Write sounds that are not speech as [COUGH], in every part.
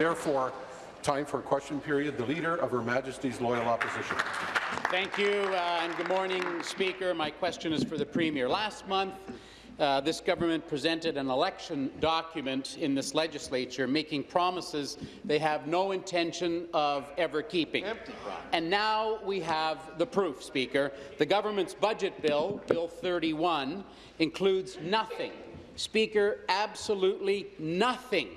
Therefore, time for a question period. The Leader of Her Majesty's Loyal Opposition. Thank you, uh, and good morning, Speaker. My question is for the Premier. Last month, uh, this government presented an election document in this legislature making promises they have no intention of ever keeping. And now we have the proof, Speaker. The government's budget bill, Bill 31, includes nothing, Speaker, absolutely nothing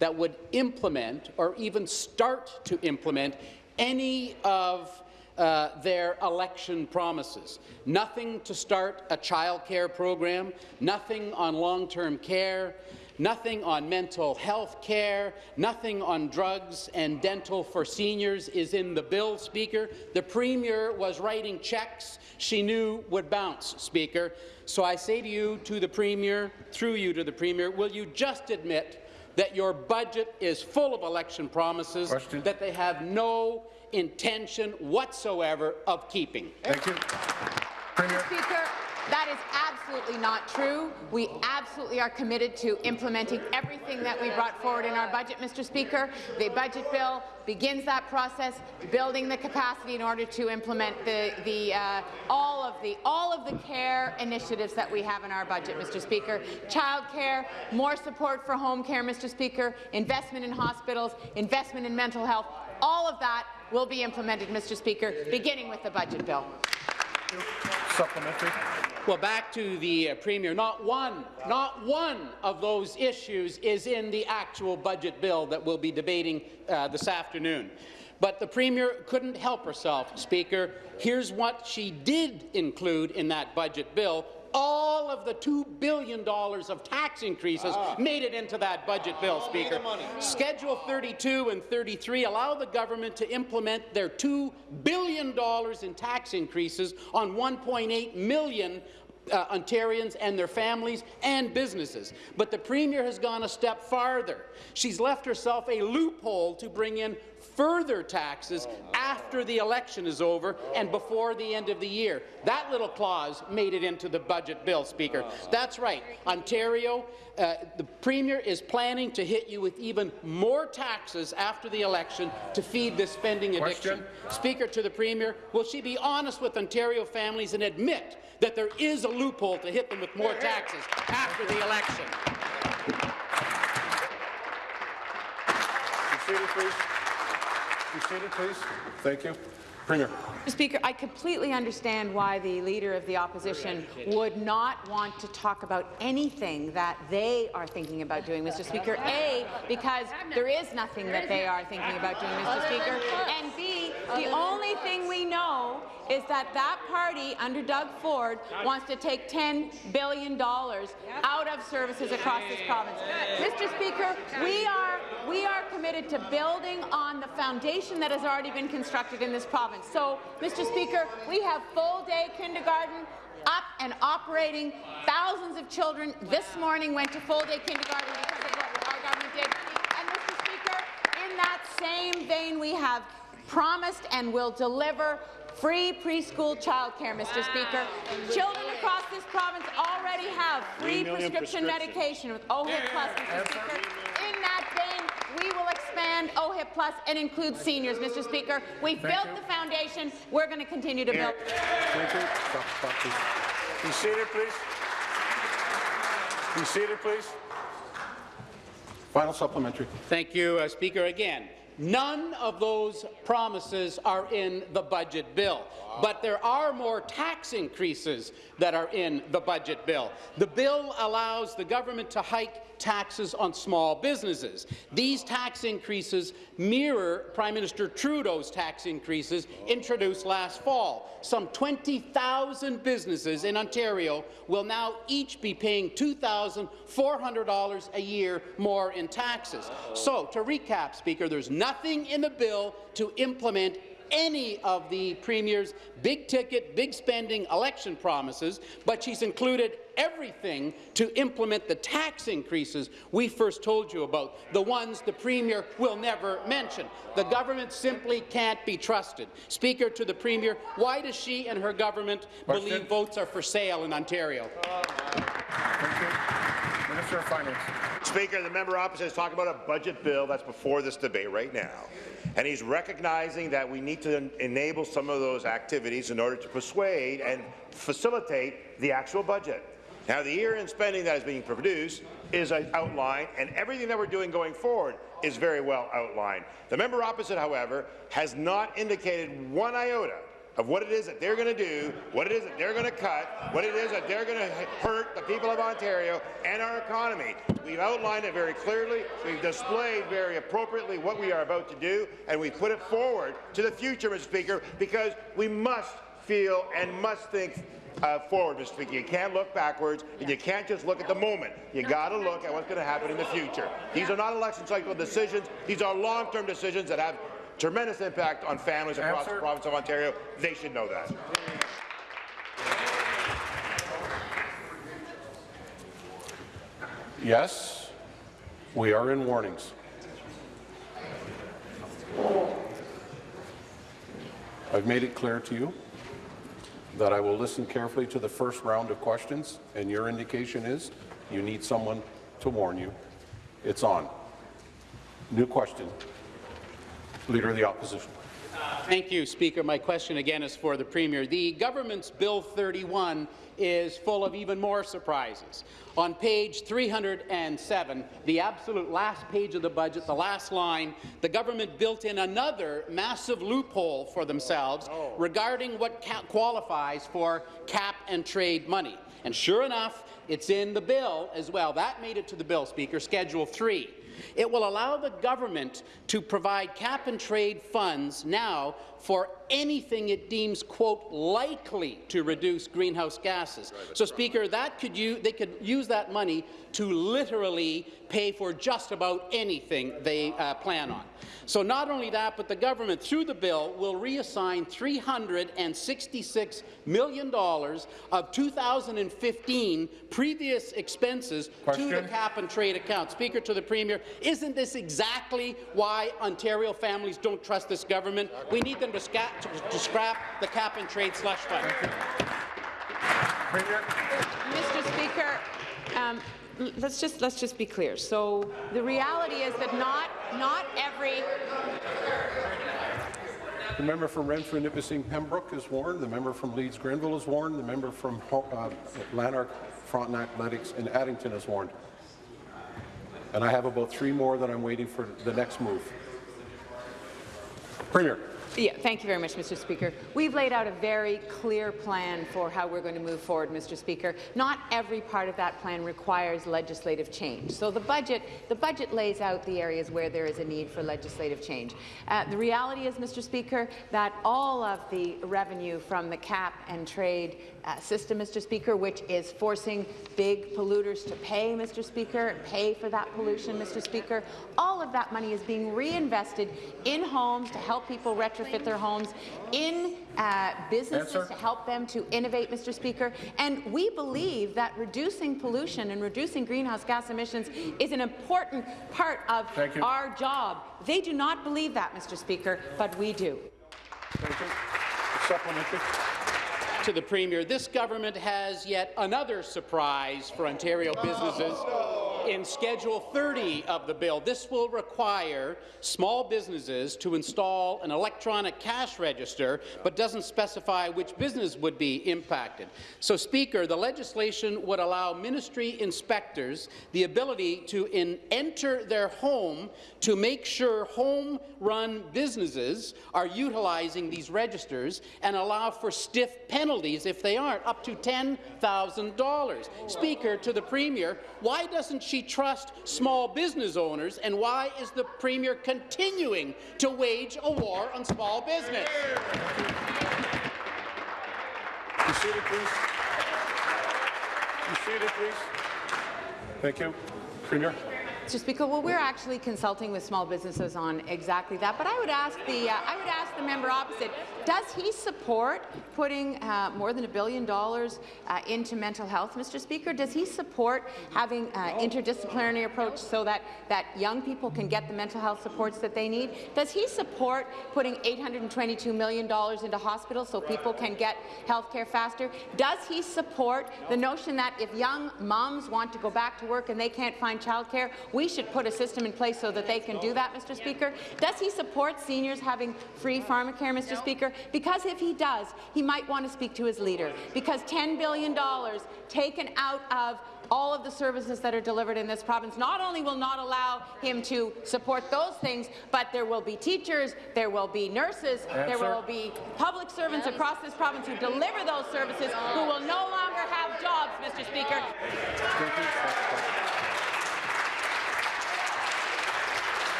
that would implement or even start to implement any of uh, their election promises. Nothing to start a child care program, nothing on long-term care, nothing on mental health care, nothing on drugs and dental for seniors is in the bill, Speaker. The Premier was writing checks she knew would bounce, Speaker. So I say to you, to the Premier, through you to the Premier, will you just admit that your budget is full of election promises Question. that they have no intention whatsoever of keeping. Thank you. Premier. Speaker, that is absolutely not true. We absolutely are committed to implementing everything that we brought forward in our budget, Mr. Speaker. The budget bill begins that process, building the capacity in order to implement the, the uh, all of the all of the care initiatives that we have in our budget, Mr. Speaker. Child care, more support for home care, Mr. Speaker, investment in hospitals, investment in mental health. All of that will be implemented, Mr. Speaker, beginning with the budget bill. Supplementary. Well, back to the uh, Premier. Not one, not one of those issues is in the actual budget bill that we'll be debating uh, this afternoon. But the Premier couldn't help herself, Speaker. Here's what she did include in that budget bill all of the $2 billion of tax increases ah. made it into that budget bill, Speaker. Schedule 32 and 33 allow the government to implement their $2 billion in tax increases on 1.8 million uh, Ontarians and their families and businesses. But the Premier has gone a step farther. She's left herself a loophole to bring in further taxes after the election is over and before the end of the year. That little clause made it into the budget bill, Speaker. That's right. Ontario, uh, the Premier is planning to hit you with even more taxes after the election to feed this spending addiction. Question? Speaker, to the Premier, will she be honest with Ontario families and admit that there is a loophole to hit them with more taxes after the election? Seated, please. Be seated, please. Thank you. Mr. Speaker, I completely understand why the Leader of the Opposition would not want to talk about anything that they are thinking about doing, Mr. Speaker. A, because there is nothing that they are thinking about doing, Mr. Speaker. And B, the only thing we know is that that party under Doug Ford wants to take $10 billion out of services across this province. Mr. Speaker, we are, we are committed to building on the foundation that has already been constructed in this province. So, Mr. Speaker, we have full-day kindergarten up and operating. Thousands of children this morning went to full-day kindergarten because of what our government did. And, Mr. Speaker, in that same vein, we have promised and will deliver free preschool childcare, Mr. Speaker. Children across this province already have free prescription, medication with OHIP Plus, Mr. Speaker. In that vein, expand OHIP Plus and include seniors, Mr. Speaker. We've Thank built you. the foundation. We're going to continue to build. Thank you. Stop, stop, please. Be seated, please. Be seated, please. Final supplementary. Thank you, uh, Speaker. Again, None of those promises are in the budget bill, but there are more tax increases that are in the budget bill. The bill allows the government to hike taxes on small businesses. These tax increases mirror Prime Minister Trudeau's tax increases introduced last fall. Some 20,000 businesses in Ontario will now each be paying $2,400 a year more in taxes. So, to recap, Speaker, there's nothing in the bill to implement any of the Premier's big-ticket, big-spending election promises, but she's included everything to implement the tax increases we first told you about, the ones the Premier will never mention. The government simply can't be trusted. Speaker, to the Premier, why does she and her government Question. believe votes are for sale in Ontario? Minister of Finance. Speaker, the member opposite is talking about a budget bill that's before this debate right now. And he's recognizing that we need to en enable some of those activities in order to persuade and facilitate the actual budget. Now, the year-end spending that is being produced is outlined, and everything that we're doing going forward is very well outlined. The member opposite, however, has not indicated one iota of what it is that they're going to do, what it is that they're going to cut, what it is that they're going to hurt the people of Ontario and our economy. We've outlined it very clearly, we've displayed very appropriately what we are about to do, and we put it forward to the future, Mr. Speaker, because we must feel and must think uh, forward, Mr. Speaker. You can't look backwards, and you can't just look at the moment. You got to look at what's going to happen in the future. These are not election cycle decisions. These are long-term decisions that have tremendous impact on families across Answer. the province of Ontario. They should know that. Yes, we are in warnings. I've made it clear to you that I will listen carefully to the first round of questions, and your indication is you need someone to warn you. It's on. New question. Leader of the Opposition. Thank you, Speaker. My question again is for the Premier. The government's Bill 31 is full of even more surprises. On page 307, the absolute last page of the budget, the last line, the government built in another massive loophole for themselves oh. regarding what qualifies for cap and trade money. And sure enough, it's in the bill as well. That made it to the bill, Speaker, Schedule 3. It will allow the government to provide cap-and-trade funds now for anything it deems, quote, likely to reduce greenhouse gases. So, Speaker, that could you, they could use that money to literally pay for just about anything they uh, plan on. So not only that, but the government, through the bill, will reassign $366 million of 2015 previous expenses Question. to the cap-and-trade account. Speaker, to the Premier, isn't this exactly why Ontario families don't trust this government? We need them to, to, to scrap the cap-and-trade slush fund. Mr. Speaker, um, let's just let's just be clear. So the reality is that not not every The member from Renfrew, Nipissing, Pembroke is warned. The member from Leeds, Grenville is warned. The member from Ho- uh, Lanark, Frontenac, Lennox, and Addington is warned. And I have about three more that I'm waiting for the next move. Premier. Yeah, thank you very much, Mr. Speaker. We've laid out a very clear plan for how we're going to move forward, Mr. Speaker. Not every part of that plan requires legislative change. So the budget, the budget lays out the areas where there is a need for legislative change. Uh, the reality is, Mr. Speaker, that all of the revenue from the cap and trade uh, system, Mr. Speaker, which is forcing big polluters to pay, Mr. Speaker, and pay for that pollution, Mr. Speaker, all of that money is being reinvested in homes to help people retrofit their homes, in uh, businesses Answer. to help them to innovate, Mr. Speaker. And we believe that reducing pollution and reducing greenhouse gas emissions is an important part of our job. They do not believe that, Mr. Speaker, but we do. Thank you. Supplementary. To the Premier, this government has yet another surprise for Ontario businesses. In Schedule 30 of the bill, this will require small businesses to install an electronic cash register, but doesn't specify which business would be impacted. So, Speaker, the legislation would allow ministry inspectors the ability to enter their home to make sure home-run businesses are utilizing these registers and allow for stiff penalties if they aren't, up to $10,000. Speaker, to the Premier, why doesn't she trust small business owners, and why is the Premier continuing to wage a war on small business? Be seated, please. Be seated, please. Thank you. Premier. Mr. Speaker, well, we're actually consulting with small businesses on exactly that. But I would ask the uh, I would ask the member opposite: Does he support putting uh, more than a billion dollars uh, into mental health, Mr. Speaker? Does he support having uh, interdisciplinary approach so that that young people can get the mental health supports that they need? Does he support putting 822 million dollars into hospitals so people can get health care faster? Does he support the notion that if young moms want to go back to work and they can't find childcare, we should put a system in place so that they can do that, Mr. Speaker? Does he support seniors having free pharmacare, Mr. Speaker? Because if he does, he might want to speak to his leader, because $10 billion taken out of all of the services that are delivered in this province not only will not allow him to support those things, but there will be teachers, there will be nurses, there will be public servants across this province who deliver those services who will no longer have jobs, Mr. Speaker. Thank you. Next question.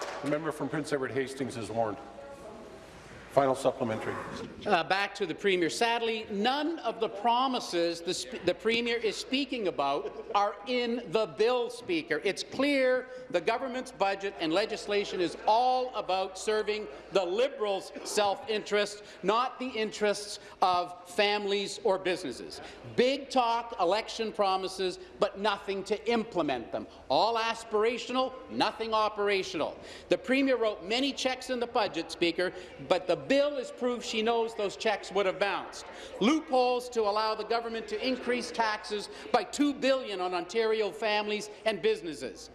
The member from Prince Edward Hastings is warned. Final supplementary. Uh, back to the Premier. Sadly, none of the promises the, the Premier is speaking about are in the bill, Speaker. It's clear the government's budget and legislation is all about serving the Liberals' self-interest, not the interests of families or businesses. Big talk, election promises, but nothing to implement them. All aspirational, nothing operational. The Premier wrote many checks in the budget, Speaker, but the bill is proof she knows those checks would have bounced. Loopholes to allow the government to increase taxes by 2 billion on Ontario families and businesses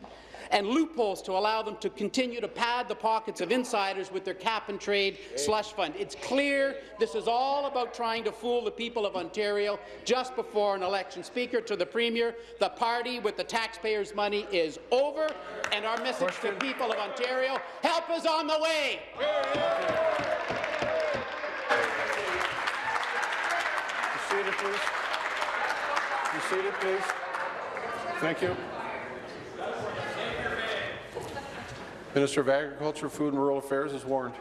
and loopholes to allow them to continue to pad the pockets of insiders with their cap-and-trade slush fund. It's clear this is all about trying to fool the people of Ontario just before an election. Speaker, to the Premier, the party with the taxpayers' money is over, and our message Question. to the people of Ontario, help is on the way. Be seated, please. Be seated, please. Thank you. Minister of Agriculture, Food and Rural Affairs is warned.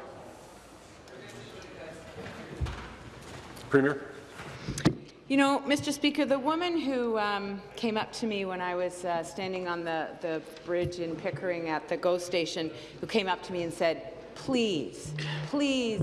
Premier. You know, Mr. Speaker, the woman who um, came up to me when I was uh, standing on the, the bridge in Pickering at the GO station, who came up to me and said, please, please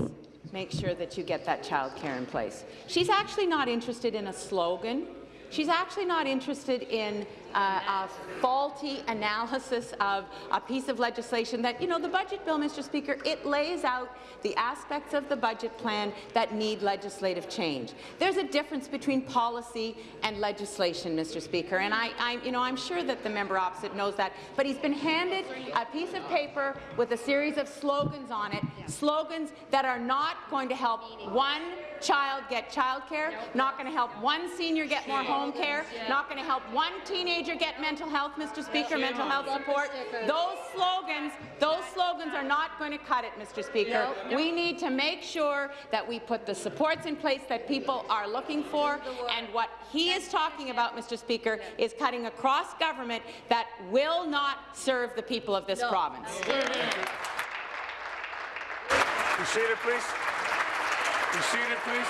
make sure that you get that child care in place. She's actually not interested in a slogan. She's actually not interested in uh, a faulty analysis of a piece of legislation that, you know, the budget bill, Mr. Speaker, it lays out the aspects of the budget plan that need legislative change. There's a difference between policy and legislation, Mr. Speaker, and I, I, you know, I'm sure that the member opposite knows that, but he's been handed a piece of paper with a series of slogans on it, slogans that are not going to help one child get child childcare, not going to help one senior get more home care, not going to help one teenager get mental health, Mr. Speaker, mental health support. Those slogans, those slogans are not going to cut it, Mr. Speaker. We need to make sure that we put the supports in place that people are looking for, and what he is talking about, Mr. Speaker, is cutting across government that will not serve the people of this province. Be seated, please. Be seated, please.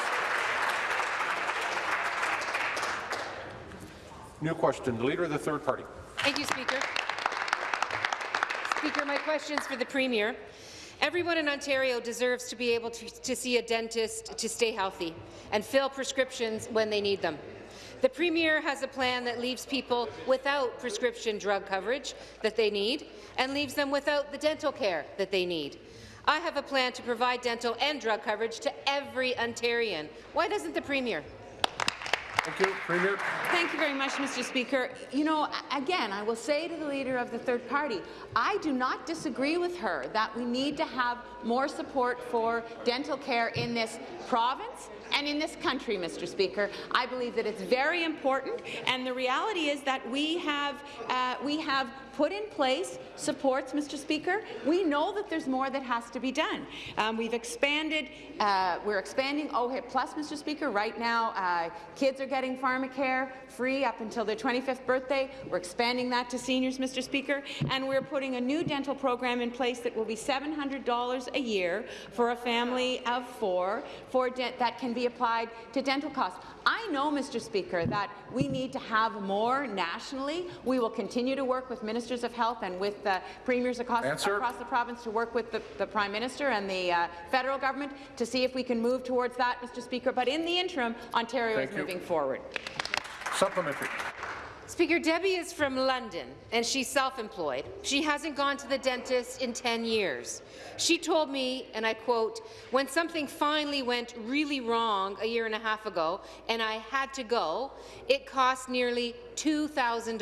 New question. The Leader of the Third Party. Thank you, Speaker. Speaker, my question's for the Premier. Everyone in Ontario deserves to be able to, to see a dentist to stay healthy and fill prescriptions when they need them. The Premier has a plan that leaves people without prescription drug coverage that they need and leaves them without the dental care that they need. I have a plan to provide dental and drug coverage to every Ontarian. Why doesn't the Premier? Thank you. Premier. Thank you very much, Mr. Speaker. You know, again, I will say to the Leader of the Third Party, I do not disagree with her that we need to have more support for dental care in this province and in this country, Mr. Speaker. I believe that it's very important, and the reality is that we have, uh, we have put in place supports, Mr. Speaker. We know that there's more that has to be done. Um, we've expanded, uh, we're expanding OHIP Plus, Mr. Speaker. Right now, uh, kids are getting pharmacare free up until their 25th birthday. We're expanding that to seniors, Mr. Speaker, and we're putting a new dental program in place that will be $700 a year for a family of four for that can be applied to dental costs. I know, Mr. Speaker, that we need to have more nationally. We will continue to work with ministers of health and with uh, premiers across, across, the province to work with the, the Prime Minister and the uh, federal government to see if we can move towards that, Mr. Speaker. But in the interim, Ontario Thank is you. moving forward. Supplementary. Speaker, Debbie is from London, and she's self-employed. She hasn't gone to the dentist in 10 years. She told me, and I quote, when something finally went really wrong a year and a half ago, and I had to go, it cost nearly $2,000.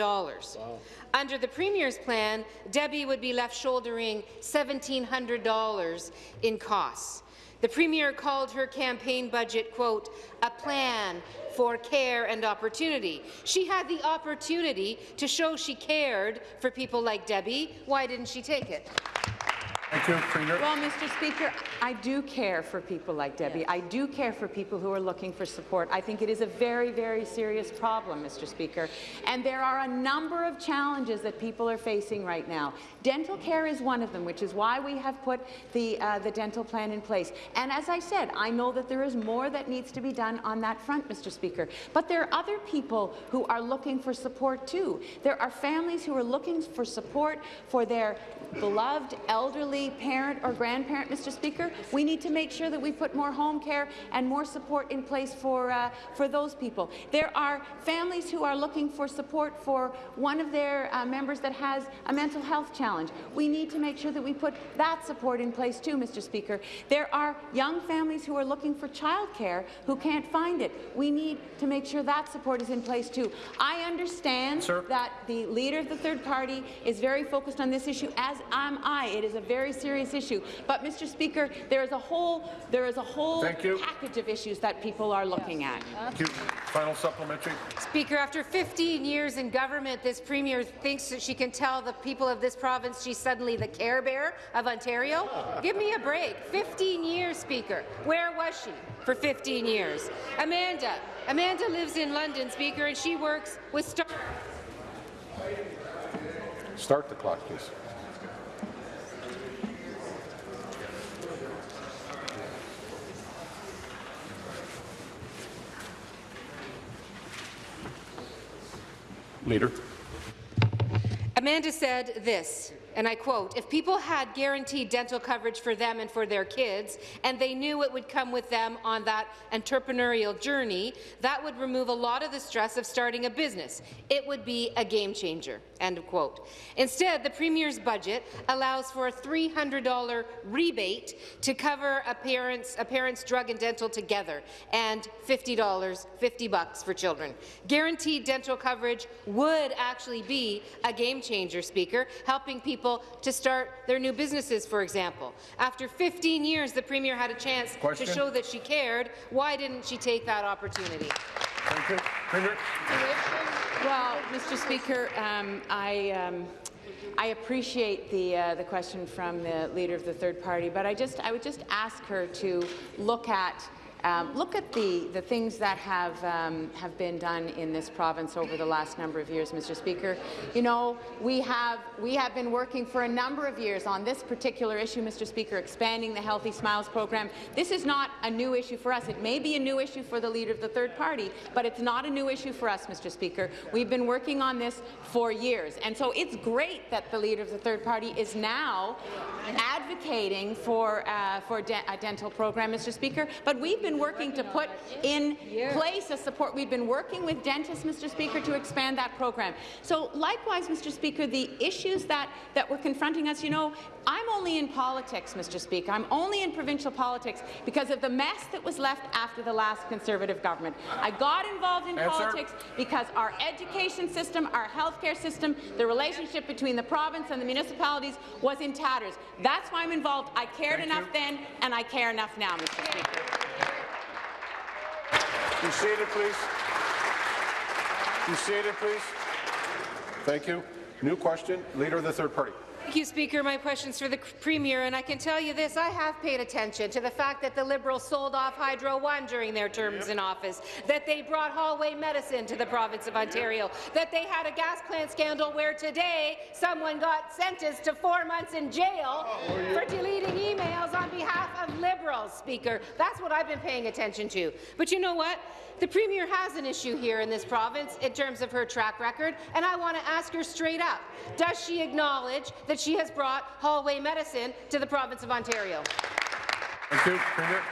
Wow. Under the Premier's plan, Debbie would be left shouldering $1,700 in costs. The Premier called her campaign budget, quote, a plan for care and opportunity. She had the opportunity to show she cared for people like Debbie. Why didn't she take it? Thank you, Premier. Well, Mr. Speaker, I do care for people like Debbie. Yes. I do care for people who are looking for support. I think it is a very, very serious problem, Mr. Speaker. And there are a number of challenges that people are facing right now. Dental care is one of them, which is why we have put the, uh, the dental plan in place. And as I said, I know that there is more that needs to be done on that front, Mr. Speaker. But there are other people who are looking for support too. There are families who are looking for support for their beloved elderly parent or grandparent, Mr. Speaker. We need to make sure that we put more home care and more support in place for, uh, for those people. There are families who are looking for support for one of their uh, members that has a mental health challenge. We need to make sure that we put that support in place too, Mr. Speaker. There are young families who are looking for childcare who can't find it. We need to make sure that support is in place too. I understand Sir? that the leader of the third party is very focused on this issue, as am I. It is a very serious issue. But, Mr. Speaker, there is a whole there is a whole package of issues that people are looking yes. at. Thank you. Final supplementary. Speaker, after 15 years in government, this premier thinks that she can tell the people of this province she's suddenly the Care Bear of Ontario. Give me a break. 15 years, Speaker. Where was she for 15 years? Amanda. Amanda lives in London, Speaker, and she works with Star. Start the clock, please. Leader. Amanda said this, and I quote, if people had guaranteed dental coverage for them and for their kids, and they knew it would come with them on that entrepreneurial journey, that would remove a lot of the stress of starting a business. It would be a game changer. End quote. Instead, the Premier's budget allows for a $300 rebate to cover a parent's, a parent's drug and dental together, and $50, 50 bucks for children. Guaranteed dental coverage would actually be a game changer, Speaker, helping people to start their new businesses, for example. After 15 years, the Premier had a chance Question? to show that she cared. Why didn't she take that opportunity? Thank you. Premier. Well, Mr. Speaker, um, I. Um, I appreciate the uh, the question from the leader of the third party, but I just I would just ask her to look at um, look at the, the things that have, um, have been done in this province over the last number of years, Mr. Speaker. You know, we have, we have been working for a number of years on this particular issue, Mr. Speaker, expanding the Healthy Smiles program. This is not a new issue for us. It may be a new issue for the leader of the third party, but it's not a new issue for us, Mr. Speaker. We've been working on this for years, and so it's great that the leader of the third party is now advocating for, uh, for de a dental program, Mr. Speaker, but we've been working to put in place a support. We've been working with dentists, Mr. Speaker, to expand that program. So likewise, Mr. Speaker, the issues that, that were confronting us, you know, I'm only in politics, Mr. Speaker. I'm only in provincial politics because of the mess that was left after the last Conservative government. I got involved in politics because our education system, our healthcare system, the relationship between the province and the municipalities was in tatters. That's why I'm involved. I cared Thank enough you. then, and I care enough now, Mr. Speaker. Be seated, please. Be seated, please. Thank you. New question, Leader of the Third Party. Thank you, Speaker. My question's for the Premier, and I can tell you this, I have paid attention to the fact that the Liberals sold off Hydro One during their terms in office, that they brought hallway medicine to the province of Ontario, that they had a gas plant scandal where today someone got sentenced to four months in jail oh, for deleting emails on behalf of Liberals, Speaker. That's what I've been paying attention to. But you know what? The Premier has an issue here in this province in terms of her track record, and I want to ask her straight up, does she acknowledge that she has brought hallway medicine to the province of Ontario? Thank you, Premier.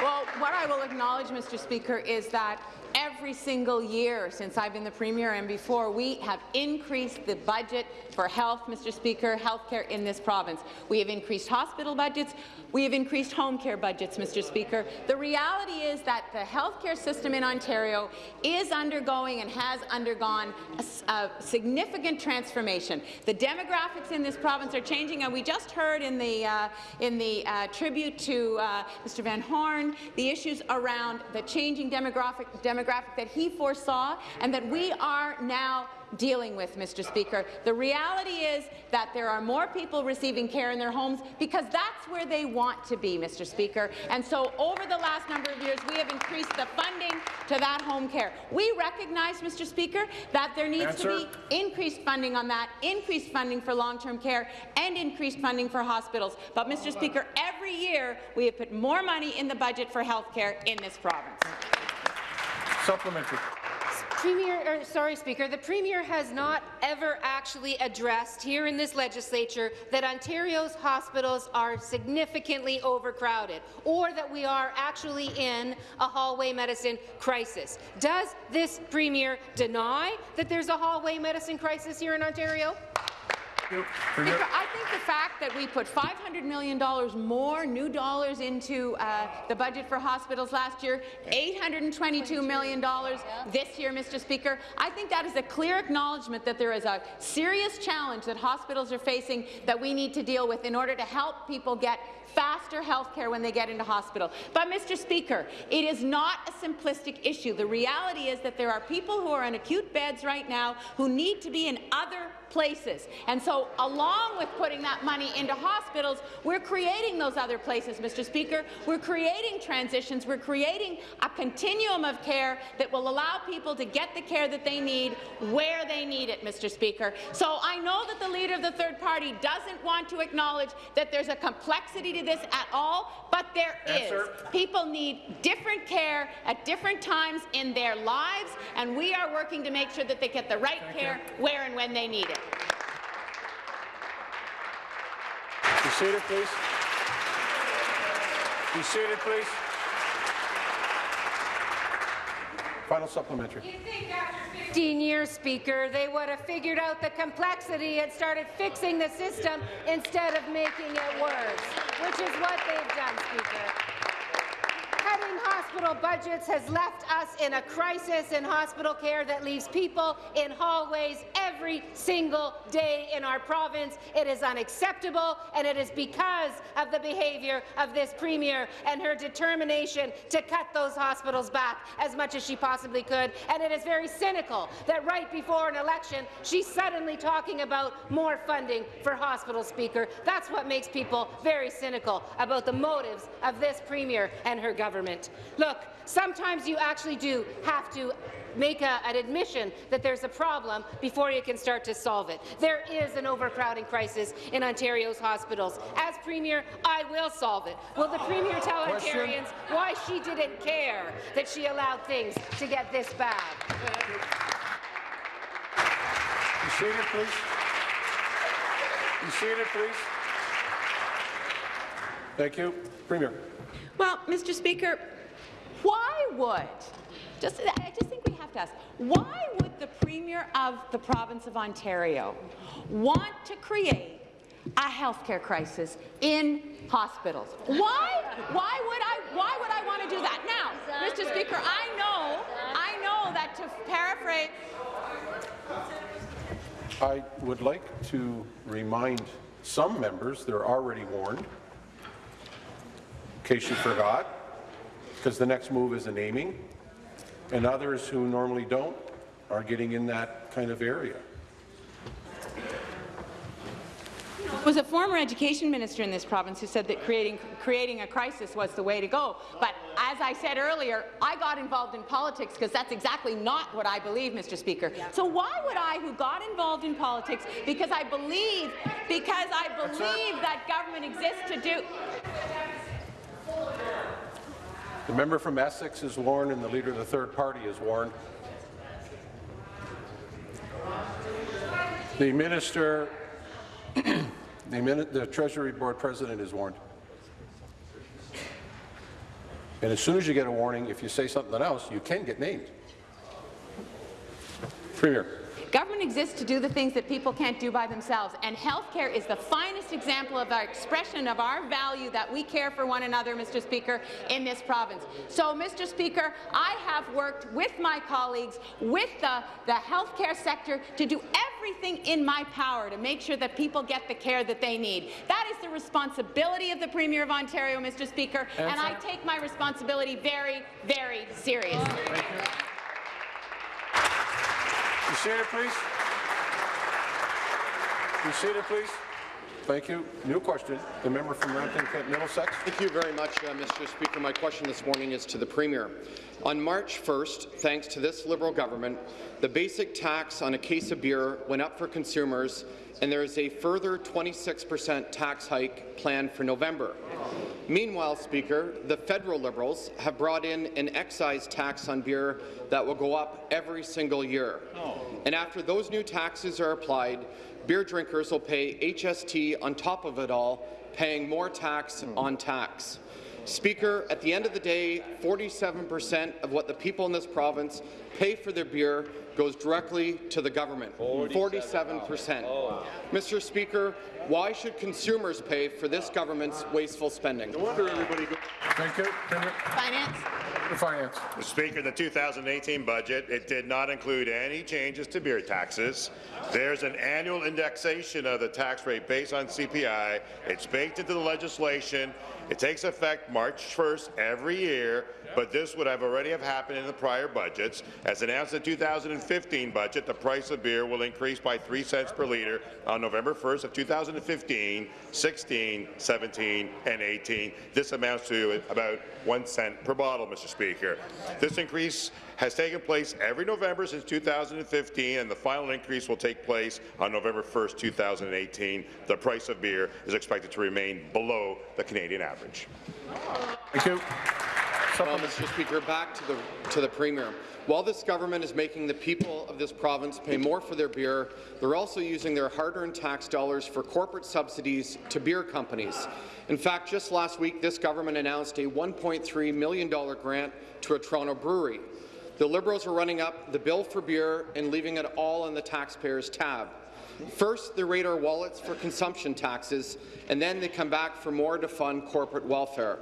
Well, what I will acknowledge, Mr. Speaker, is that every single year since I've been the Premier and before, we have increased the budget for health, Mr. Speaker, health care in this province. We have increased hospital budgets. We have increased home care budgets, Mr. Speaker. The reality is that the health care system in Ontario is undergoing and has undergone a, a significant transformation. The demographics in this province are changing, and we just heard in the, uh, in the uh, tribute to uh, Mr. Van Horne the issues around the changing demographic, demographic that he foresaw and that we are now dealing with, Mr. Speaker. The reality is that there are more people receiving care in their homes because that's where they want to be, Mr. Speaker. And so over the last number of years, we have increased the funding to that home care. We recognize, Mr. Speaker, that there needs Answer. to be increased funding on that, increased funding for long-term care, and increased funding for hospitals. But, Mr. Speaker, every year we have put more money in the budget for health care in this province. Supplementary. Premier, er, sorry, Speaker, the Premier has not ever actually addressed here in this legislature that Ontario's hospitals are significantly overcrowded or that we are actually in a hallway medicine crisis. Does this Premier deny that there's a hallway medicine crisis here in Ontario? Speaker, I think the fact that we put $500 million more new dollars into uh, the budget for hospitals last year, $822 million this year, Mr. Speaker, I think that is a clear acknowledgement that there is a serious challenge that hospitals are facing that we need to deal with in order to help people get faster health care when they get into hospital. But, Mr. Speaker, it is not a simplistic issue. The reality is that there are people who are on acute beds right now who need to be in other places. And so, along with putting that money into hospitals, we're creating those other places, Mr. Speaker. We're creating transitions. We're creating a continuum of care that will allow people to get the care that they need where they need it, Mr. Speaker. So I know that the leader of the third party doesn't want to acknowledge that there's a complexity to this at all, but there is. Answer. People need different care at different times in their lives, and we are working to make sure that they get the right care where and when they need it. Be seated, please. Be seated, please. Final supplementary. 15 years, Speaker, they would have figured out the complexity and started fixing the system instead of making it worse, which is what they've done, Speaker. Cutting hospital budgets has left us in a crisis in hospital care that leaves people in hallways every single day in our province. It is unacceptable, and it is because of the behaviour of this Premier and her determination to cut those hospitals back as much as she possibly could. And it is very cynical that right before an election, she's suddenly talking about more funding for hospitals, Speaker. That's what makes people very cynical about the motives of this Premier and her government. Look, sometimes you actually do have to make a, an admission that there's a problem before you can start to solve it. There is an overcrowding crisis in Ontario's hospitals. As Premier, I will solve it. Will the Premier tell Question. Ontarians why she didn't care that she allowed things to get this bad? Be seated, please. Be seated, please. Thank you. Premier. Well, Mr. Speaker, why would, just, I just think we have to ask, why would the Premier of the province of Ontario want to create a healthcare crisis in hospitals? Why? Why would I, why would I want to do that? Now, Mr. Speaker, I know, I know that to paraphrase I would like to remind some members, they're already warned, in case you forgot, because the next move is a naming, and others who normally don't are getting in that kind of area. was a former education minister in this province who said that creating, creating a crisis was the way to go. But as I said earlier, I got involved in politics because that's exactly not what I believe, Mr. Speaker. So why would I, who got involved in politics because I believe, because I believe that government exists to do... The member from Essex is warned, and the leader of the third party is warned. The minister, [CLEARS THROAT] the, the Treasury Board President is warned. And as soon as you get a warning, if you say something else, you can get named. Premier. Government exists to do the things that people can't do by themselves, and healthcare is the finest example of our expression of our value that we care for one another, Mr. Speaker, in this province. So, Mr. Speaker, I have worked with my colleagues, with the, the healthcare sector, to do everything in my power to make sure that people get the care that they need. That is the responsibility of the Premier of Ontario, Mr. Speaker, and, and I take my responsibility very, very seriously. Be seated, please. Be seated, please. Thank you. New question. The member from Lambton Kent Middlesex. Thank you very much, uh, Mr. Speaker. My question this morning is to the Premier. On March 1st, thanks to this Liberal government, the basic tax on a case of beer went up for consumers, and there is a further 26 per cent tax hike planned for November. Meanwhile, Speaker, the federal Liberals have brought in an excise tax on beer that will go up every single year. And after those new taxes are applied, beer drinkers will pay HST on top of it all, paying more tax on tax. Speaker, at the end of the day, 47% of what the people in this province pay for their beer goes directly to the government. 47%. Oh. Mr. Speaker, why should consumers pay for this government's wasteful spending? No wonder everybody. Thank you. Finance. The finance. Mr. Speaker, the 2018 budget, it did not include any changes to beer taxes. There's an annual indexation of the tax rate based on CPI. It's baked into the legislation. It takes effect March 1st every year, but this would have already have happened in the prior budgets. As announced in the 2015 budget, the price of beer will increase by 3 cents per litre on November 1st of 2015, 16, 17, and 18. This amounts to about 1 cent per bottle, Mr. Speaker. This increase has taken place every November since 2015, and the final increase will take place on November 1, 2018. The price of beer is expected to remain below the Canadian average. Thank you. Well, Mr. Speaker, back to the, to the Premier. While this government is making the people of this province pay more for their beer, they're also using their hard-earned tax dollars for corporate subsidies to beer companies. In fact, just last week, this government announced a $1.3 million grant to a Toronto brewery. The Liberals are running up the bill for beer and leaving it all on the taxpayers' tab. First, they raid our wallets for consumption taxes, and then they come back for more to fund corporate welfare.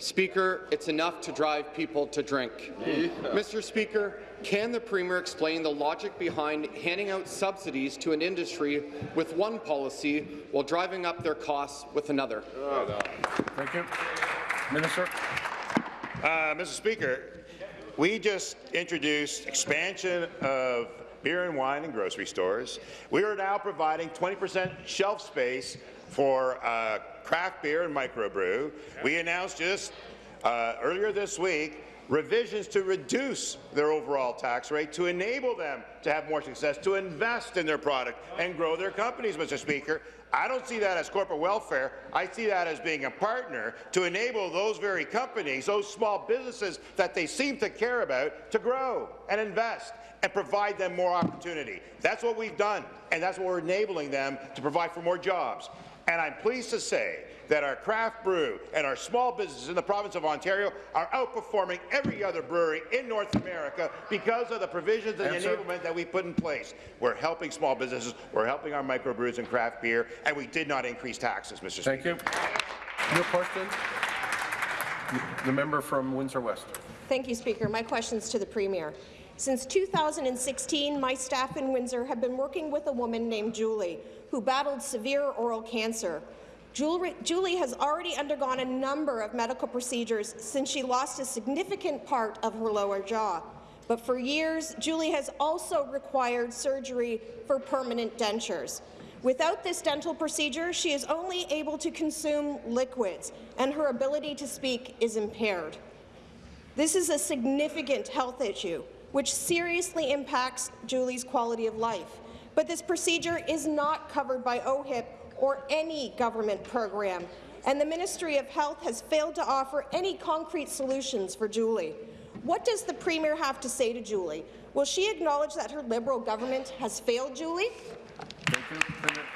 Speaker, it's enough to drive people to drink. Yeah. Mr. Speaker, can the Premier explain the logic behind handing out subsidies to an industry with one policy while driving up their costs with another? Oh. Thank you. Minister. Uh, Mr. Speaker, we just introduced expansion of beer and wine in grocery stores. We are now providing 20% shelf space for uh, craft beer and microbrew. We announced just uh, earlier this week revisions to reduce their overall tax rate to enable them to have more success, to invest in their product and grow their companies, Mr. Speaker. I don't see that as corporate welfare. I see that as being a partner to enable those very companies, those small businesses that they seem to care about, to grow and invest and provide them more opportunity. That's what we've done, and that's what we're enabling them to provide for more jobs. And I'm pleased to say that our craft brew and our small businesses in the province of Ontario are outperforming every other brewery in North America because of the provisions and Answer. enablement that we put in place. We're helping small businesses, we're helping our microbrews and craft beer, and we did not increase taxes, Mr. Thank Speaker. you. Your question? The member from Windsor West. Thank you, Speaker. My question is to the Premier. Since 2016, my staff in Windsor have been working with a woman named Julie, who battled severe oral cancer. Julie has already undergone a number of medical procedures since she lost a significant part of her lower jaw. But for years, Julie has also required surgery for permanent dentures. Without this dental procedure, she is only able to consume liquids, and her ability to speak is impaired. This is a significant health issue, which seriously impacts Julie's quality of life. But this procedure is not covered by OHIP or any government program, and the Ministry of Health has failed to offer any concrete solutions for Julie. What does the Premier have to say to Julie? Will she acknowledge that her Liberal government has failed Julie?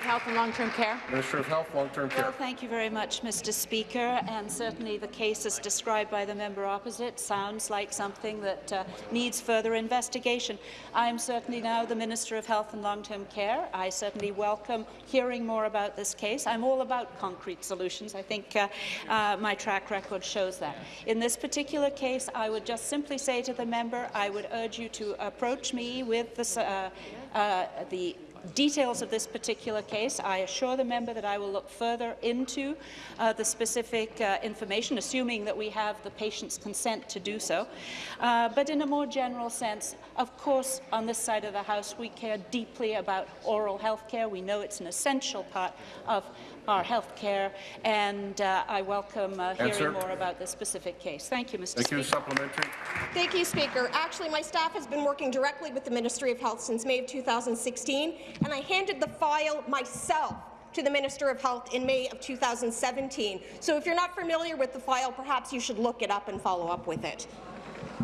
Thank you. Premier- Health and long-term care. Minister of Health, Long-Term Care. Well, thank you very much, Mr. Speaker. And certainly the case as described by the member opposite sounds like something that uh, needs further investigation. I am certainly now the Minister of Health and Long-Term Care. I certainly welcome hearing more about this case. I'm all about concrete solutions. I think uh, uh, my track record shows that. In this particular case, I would just simply say to the member, I would urge you to approach me with this, uh, uh, the details of this particular case. I assure the member that I will look further into uh, the specific uh, information, assuming that we have the patient's consent to do so. Uh, but in a more general sense, of course, on this side of the House, we care deeply about oral health care. We know it's an essential part of our health care, and uh, I welcome uh, hearing Answer. more about this specific case. Thank you, Mr. Thank Speaker. you. Supplementary. Thank you, Speaker. Actually, my staff has been working directly with the Ministry of Health since May of 2016, and I handed the file myself to the Minister of Health in May of 2017. So if you're not familiar with the file, perhaps you should look it up and follow up with it.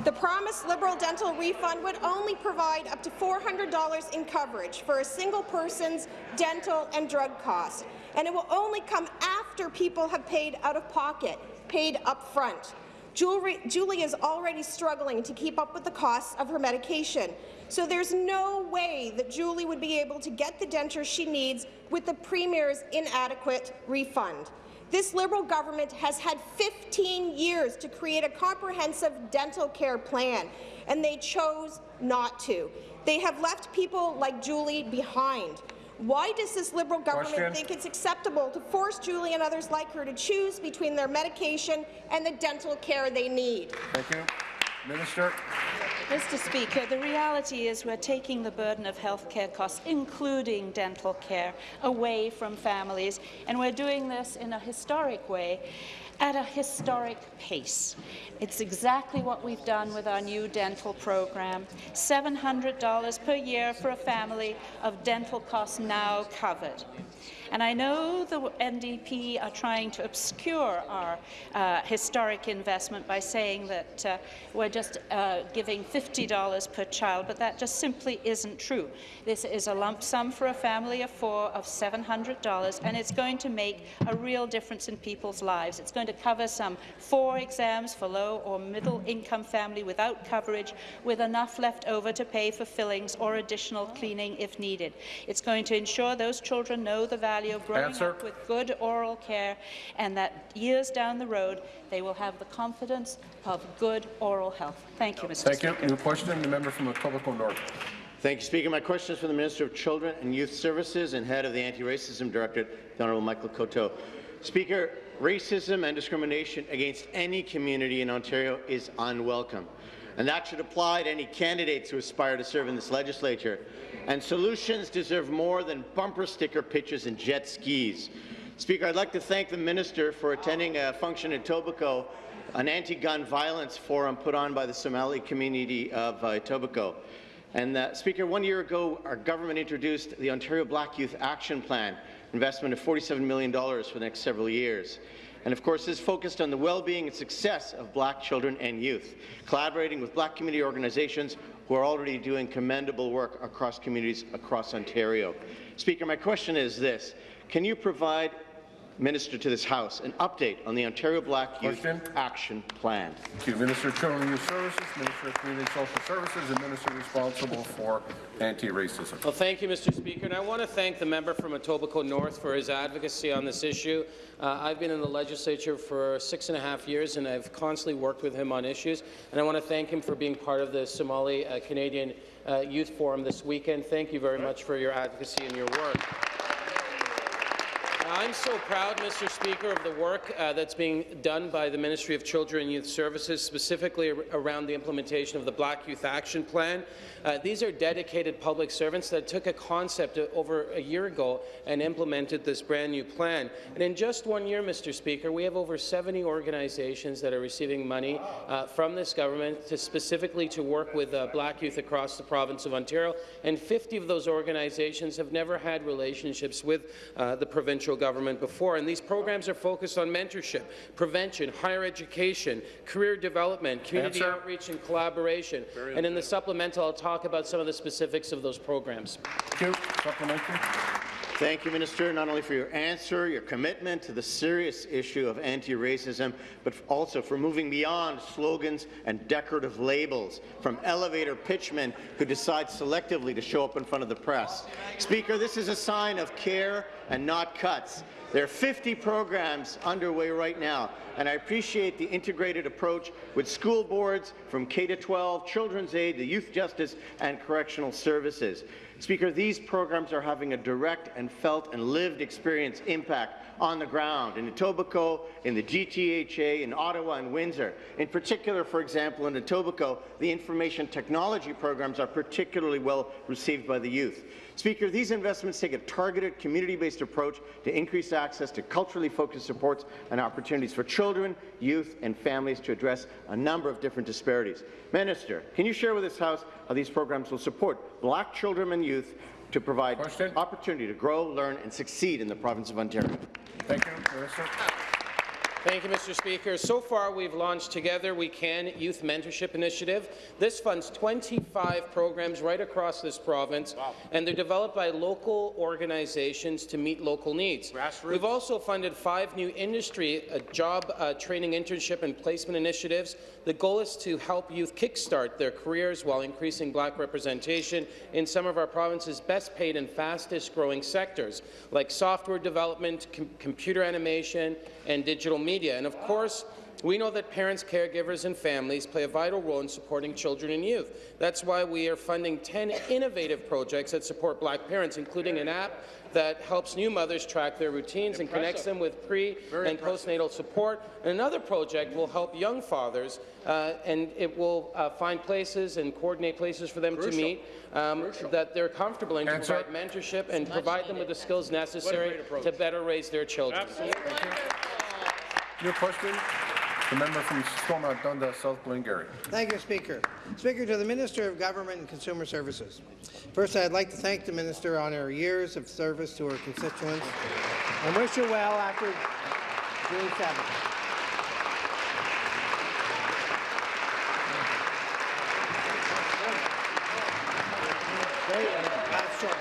The promised Liberal dental refund would only provide up to $400 in coverage for a single person's dental and drug costs, and it will only come after people have paid out of pocket, paid up front. Julie, Julie is already struggling to keep up with the costs of her medication, so there's no way that Julie would be able to get the dentures she needs with the Premier's inadequate refund. This Liberal government has had 15 years to create a comprehensive dental care plan, and they chose not to. They have left people like Julie behind. Why does this Liberal government Question. think it's acceptable to force Julie and others like her to choose between their medication and the dental care they need? Thank you. Minister. Mr. Speaker, the reality is we're taking the burden of healthcare costs, including dental care, away from families, and we're doing this in a historic way at a historic pace. It's exactly what we've done with our new dental program. $700 per year for a family of dental costs now covered. And I know the NDP are trying to obscure our uh, historic investment by saying that uh, we're just uh, giving $50 per child, but that just simply isn't true. This is a lump sum for a family of four of $700, and it's going to make a real difference in people's lives. It's going to cover some four exams for low or middle income family without coverage, with enough left over to pay for fillings or additional cleaning if needed. It's going to ensure those children know the value of growing Answer. up with good oral care and that years down the road they will have the confidence of good oral health. Thank you, Mr. Thank Speaker. you. New question, the member from the Etobicoke North. Thank you, Speaker. My question is for the Minister of Children and Youth Services and head of the Anti-Racism Directorate, the Honourable Michael Coteau. Speaker, racism and discrimination against any community in Ontario is unwelcome, and that should apply to any candidates who aspire to serve in this legislature. And solutions deserve more than bumper sticker pitches and jet skis. Speaker, I'd like to thank the Minister for attending a function in Etobicoke, an anti-gun violence forum put on by the Somali community of uh, Etobicoke. And uh, Speaker, one year ago, our government introduced the Ontario Black Youth Action Plan, investment of $47 million for the next several years. And of course, this focused on the well-being and success of black children and youth, collaborating with black community organizations who are already doing commendable work across communities across Ontario. Speaker, my question is this. Can you provide, Minister to this House, an update on the Ontario Black Question. Youth Action Plan? Thank you. Minister of Children and Youth Services, Minister of Community and Social Services, and Minister responsible for anti-racism. Well, thank you, Mr. Speaker, and I want to thank the member from Etobicoke North for his advocacy on this issue. Uh, I've been in the legislature for six and a half years, and I've constantly worked with him on issues, and I want to thank him for being part of the Somali uh, Canadian uh, Youth Forum this weekend. Thank you very much for your advocacy and your work. I'm so proud, Mr. Speaker, of the work uh, that's being done by the Ministry of Children and Youth Services, specifically ar around the implementation of the Black Youth Action Plan. Uh, these are dedicated public servants that took a concept over a year ago and implemented this brand new plan. And in just one year, Mr. Speaker, we have over 70 organizations that are receiving money uh, from this government to specifically to work with uh, black youth across the province of Ontario, and 50 of those organizations have never had relationships with uh, the provincial government before. And these programs are focused on mentorship, prevention, higher education, career development, community Answer. outreach and collaboration. And in the supplemental, I'll talk about some of the specifics of those programs. Thank you. Supplementary. Thank you, Minister, not only for your answer, your commitment to the serious issue of anti-racism, but also for moving beyond slogans and decorative labels from elevator pitchmen who decide selectively to show up in front of the press. Speaker, this is a sign of care and not cuts. There are 50 programs underway right now, and I appreciate the integrated approach with school boards from K-12, Children's Aid, the Youth Justice and Correctional Services. Speaker, these programs are having a direct and felt and lived experience impact on the ground in Etobicoke, in the GTHA, in Ottawa and Windsor. In particular, for example, in Etobicoke, the information technology programs are particularly well received by the youth. Speaker, these investments take a targeted, community-based approach to increase access to culturally focused supports and opportunities for children, youth and families to address a number of different disparities. Minister, can you share with this House how these programs will support black children and youth to provide Question. opportunity to grow, learn and succeed in the province of Ontario? Thank you, Minister. Thank you, Mr. Speaker. So far, we've launched Together We Can Youth Mentorship Initiative. This funds 25 programs right across this province, and they're developed by local organizations to meet local needs. We've also funded five new industry uh, job uh, training, internship, and placement initiatives. The goal is to help youth kickstart their careers while increasing black representation in some of our province's best paid and fastest growing sectors, like software development, com computer animation, and digital media. And of course, we know that parents, caregivers and families play a vital role in supporting children and youth. That's why we are funding 10 innovative projects that support black parents, including an app that helps new mothers track their routines and connects them with pre- and postnatal support. And another project will help young fathers, uh, and it will uh, find places and coordinate places for them to meet um, that they're comfortable in to Answer. provide mentorship and provide them with the skills necessary to better raise their children. Your question, the member from Stormont Dundas, South Glengarry. Thank you, Speaker. Speaker, to the Minister of Government and Consumer Services. First, I'd like to thank the Minister on her years of service to her constituents and wish her well after June 7th. Very, that's short.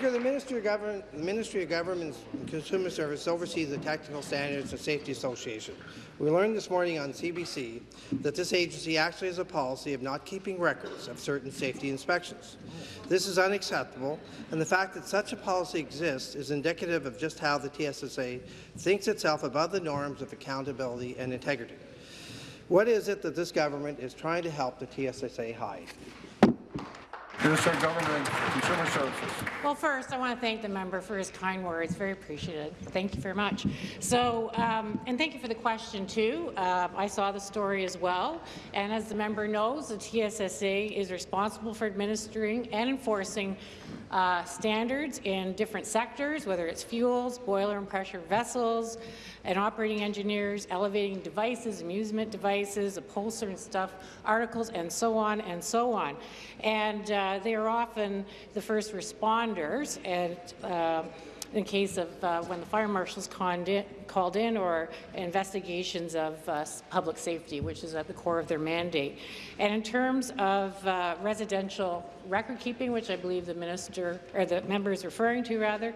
Speaker, the Ministry of Government, the Ministry of Government and Consumer Service oversees the Technical Standards and Safety Association. We learned this morning on CBC that this agency actually has a policy of not keeping records of certain safety inspections. This is unacceptable, and the fact that such a policy exists is indicative of just how the TSSA thinks itself above the norms of accountability and integrity. What is it that this government is trying to help the TSSA hide? Minister of Government Consumer Services. Well, first, I want to thank the member for his kind words. Very appreciated. Thank you very much. So, um, and thank you for the question, too. Uh, I saw the story as well. And as the member knows, the TSSA is responsible for administering and enforcing uh, standards in different sectors, whether it's fuels, boiler and pressure vessels, and operating engineers, elevating devices, amusement devices, upholstery and stuff, articles, and so on and so on. And uh, they are often the first responders and uh, in case of uh, when the fire marshals called in or investigations of uh, public safety, which is at the core of their mandate. And in terms of uh, residential record keeping, which I believe the minister or the member is referring to, rather,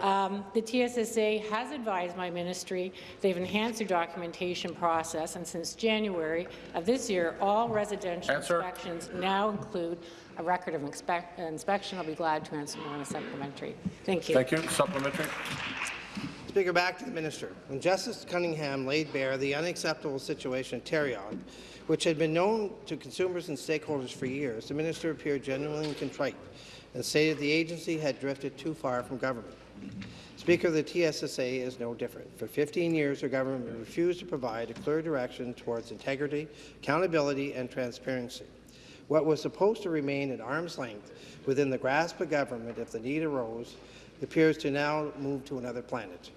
um, the TSSA has advised my ministry they've enhanced their documentation process, and since January of this year, all residential Answer. inspections now include a record of inspec inspection. I'll be glad to answer more in a supplementary. Thank you. Thank you. Supplementary. Speaker, back to the minister. When Justice Cunningham laid bare the unacceptable situation at Tarion, which had been known to consumers and stakeholders for years, the minister appeared genuinely contrite. and stated the agency had drifted too far from government. Speaker, the TSSA is no different. For 15 years, our government refused to provide a clear direction towards integrity, accountability, and transparency. What was supposed to remain at arm's length within the grasp of government if the need arose appears to now move to another planet.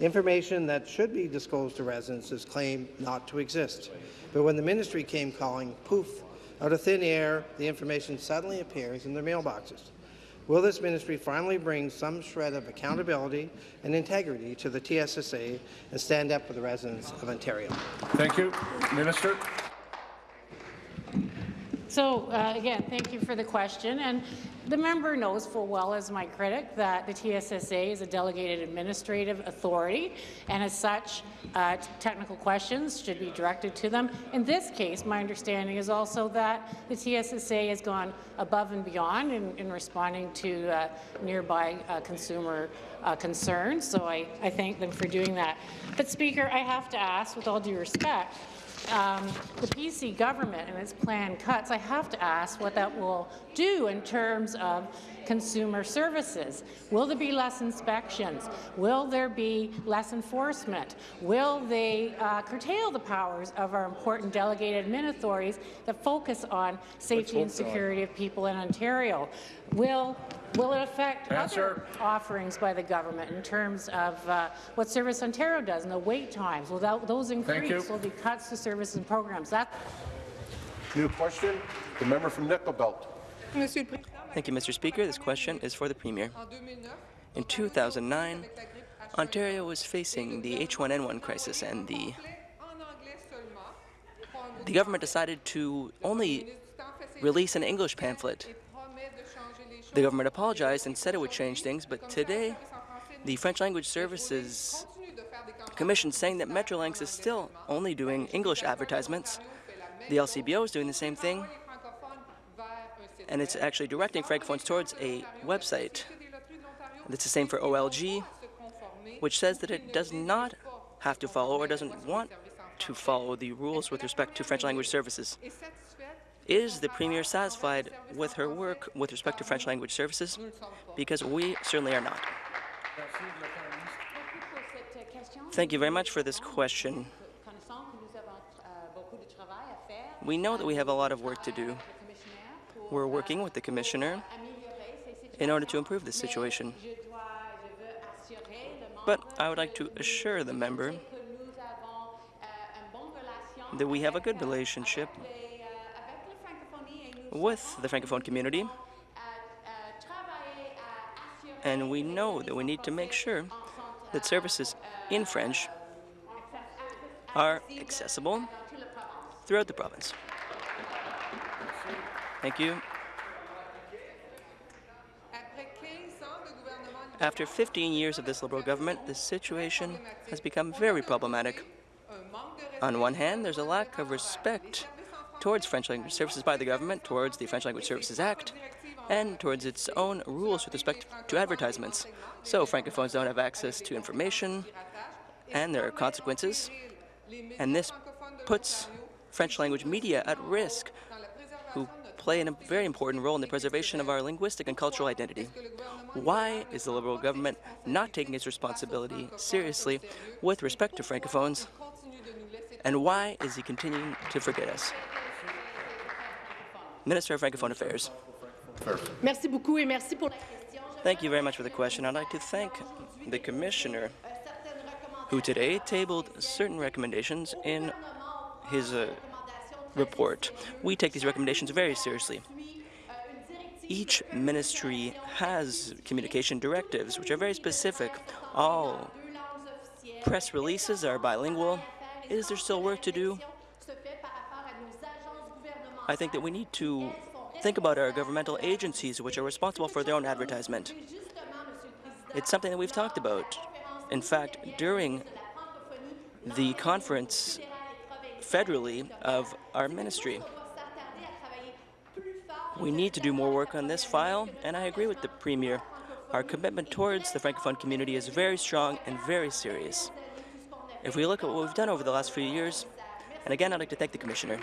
Information that should be disclosed to residents is claimed not to exist. But when the ministry came calling, poof, out of thin air, the information suddenly appears in their mailboxes. Will this ministry finally bring some shred of accountability and integrity to the TSSA and stand up for the residents of Ontario? Thank you. Minister. So, uh, again, thank you for the question. And the member knows full well, as my critic, that the TSSA is a delegated administrative authority, and as such, uh, technical questions should be directed to them. In this case, my understanding is also that the TSSA has gone above and beyond in, in responding to uh, nearby uh, consumer uh, concerns, so I, I thank them for doing that. But, Speaker, I have to ask, with all due respect, um, the PC government and its planned cuts, I have to ask what that will do in terms of consumer services. Will there be less inspections? Will there be less enforcement? Will they uh, curtail the powers of our important delegated admin authorities that focus on safety and security of people in Ontario? Will Will it affect Answer. other offerings by the government in terms of uh, what Service Ontario does and the wait times? Will that, those increase? you. Will be cuts to services and programs? That New question. The member from Nickel Belt. Thank you, Mr. Speaker. This question is for the Premier. In 2009, Ontario was facing the H1N1 crisis, and the the government decided to only release an English pamphlet. The government apologized and said it would change things, but today, the French Language Services Commission saying that Metrolinx is still only doing English advertisements. The LCBO is doing the same thing, and it's actually directing francophones towards a website. It's the same for OLG, which says that it does not have to follow or doesn't want to follow the rules with respect to French language services. Is the Premier satisfied with her work with respect to French language services? Because we certainly are not. Thank you very much for this question. We know that we have a lot of work to do. We're working with the Commissioner in order to improve this situation. But I would like to assure the member that we have a good relationship with the Francophone community, and we know that we need to make sure that services in French are accessible throughout the province. Thank you. After 15 years of this Liberal government, the situation has become very problematic. On one hand, there's a lack of respect towards French language services by the government, towards the French Language Services Act, and towards its own rules with respect to advertisements. So Francophones don't have access to information, and there are consequences, and this puts French language media at risk, who play a very important role in the preservation of our linguistic and cultural identity. Why is the Liberal government not taking its responsibility seriously with respect to Francophones? And why is he continuing to forget us? Minister of Francophone Affairs. Thank you very much for the question. I'd like to thank the Commissioner who today tabled certain recommendations in his uh, report. We take these recommendations very seriously. Each ministry has communication directives which are very specific. All press releases are bilingual. Is there still work to do? I think that we need to think about our governmental agencies which are responsible for their own advertisement. It's something that we've talked about. In fact, during the conference federally of our ministry. We need to do more work on this file, and I agree with the Premier. Our commitment towards the Francophone community is very strong and very serious. If we look at what we've done over the last few years, and again, I'd like to thank the Commissioner.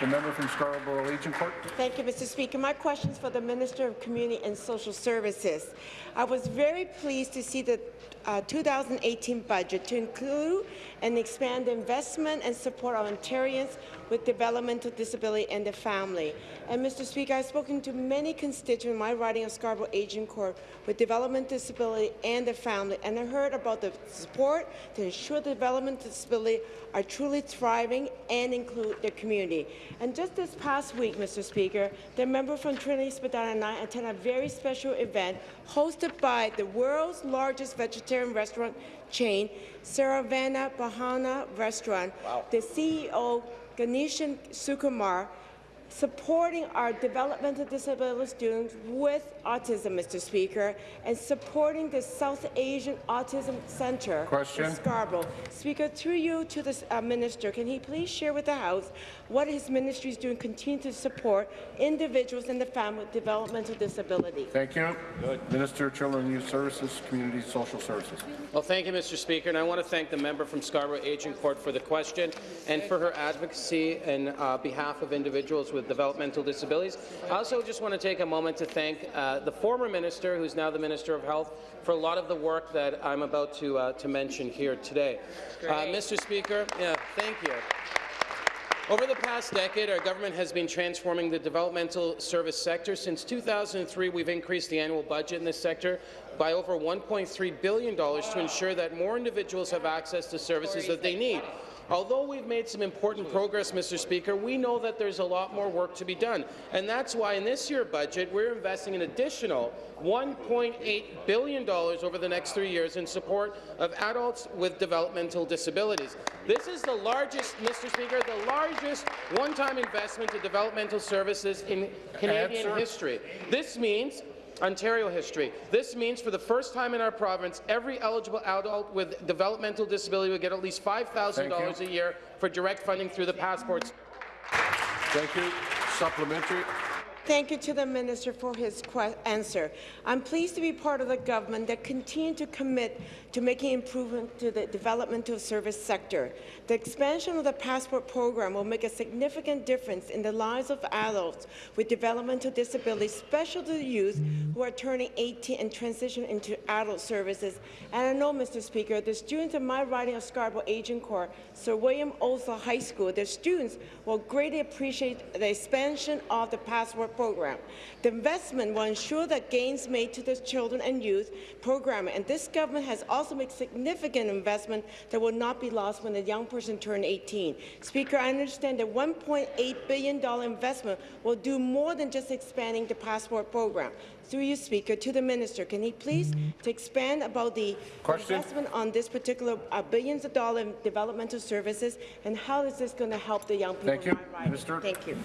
The member from Scarborough Agincourt. Thank you, Mr. Speaker. My question is for the Minister of Community and Social Services. I was very pleased to see the uh, 2018 budget to include and expand investment and support of Ontarians with developmental disability and their family. And Mr. Speaker, I've spoken to many constituents in my riding of Scarborough Agincourt with developmental disability and their family, and I heard about the support to ensure the developmental disability are truly thriving and include their community. And just this past week, Mr. Speaker, the member from Trinity Spadina and I attended a very special event hosted by the world's largest vegetarian restaurant chain, Saravana Bhavan Restaurant. Wow. The CEO, Ganeshan Sukumar, supporting our developmental disability students with autism, Mr. Speaker, and supporting the South Asian Autism Center Question. in Scarborough. Speaker, through you to the uh, minister, can he please share with the House what his ministry is doing to continue to support individuals and the family with developmental disability? Thank you. Minister of Children and Youth Services, Community Social Services. Well, thank you, Mr. Speaker, and I want to thank the member from Scarborough Agincourt for the question and for her advocacy in uh, behalf of individuals with developmental disabilities. I also just want to take a moment to thank uh, the former minister, who's now the Minister of Health, for a lot of the work that I'm about to, uh, to mention here today. Uh, Mr. Speaker, yeah, thank you. Over the past decade, our government has been transforming the developmental service sector. Since 2003, we've increased the annual budget in this sector by over $1.3 billion to ensure that more individuals have access to services that they need. Although we've made some important progress, Mr. Speaker, we know that there's a lot more work to be done. And that's why in this year's budget, we're investing an additional $1.8 billion over the next three years in support of adults with developmental disabilities. This is the largest, Mr. Speaker, the largest one-time investment in developmental services in Canadian history. This means Ontario history. This means for the first time in our province, every eligible adult with developmental disability will get at least $5,000 a year for direct funding through the passports. Thank you. Supplementary. Thank you to the minister for his answer. I'm pleased to be part of the government that continue to commit to making improvement to the developmental service sector. The expansion of the passport program will make a significant difference in the lives of adults with developmental disabilities, especially the youth who are turning 18 and transition into adult services. And I know, Mr. Speaker, the students in my riding of Scarborough Agincourt, Sir William Osler High School, their students will greatly appreciate the expansion of the passport program. The investment will ensure that gains made to the children and youth program, and this government has also made significant investment that will not be lost when a young person turns 18. Speaker, I understand that $1.8 billion investment will do more than just expanding the passport program. Through you, Speaker, to the minister, can he please to expand about the Question. investment on this particular uh, billions of dollars in developmental services, and how is this going to help the young people Thank you. in? Minister. Thank you.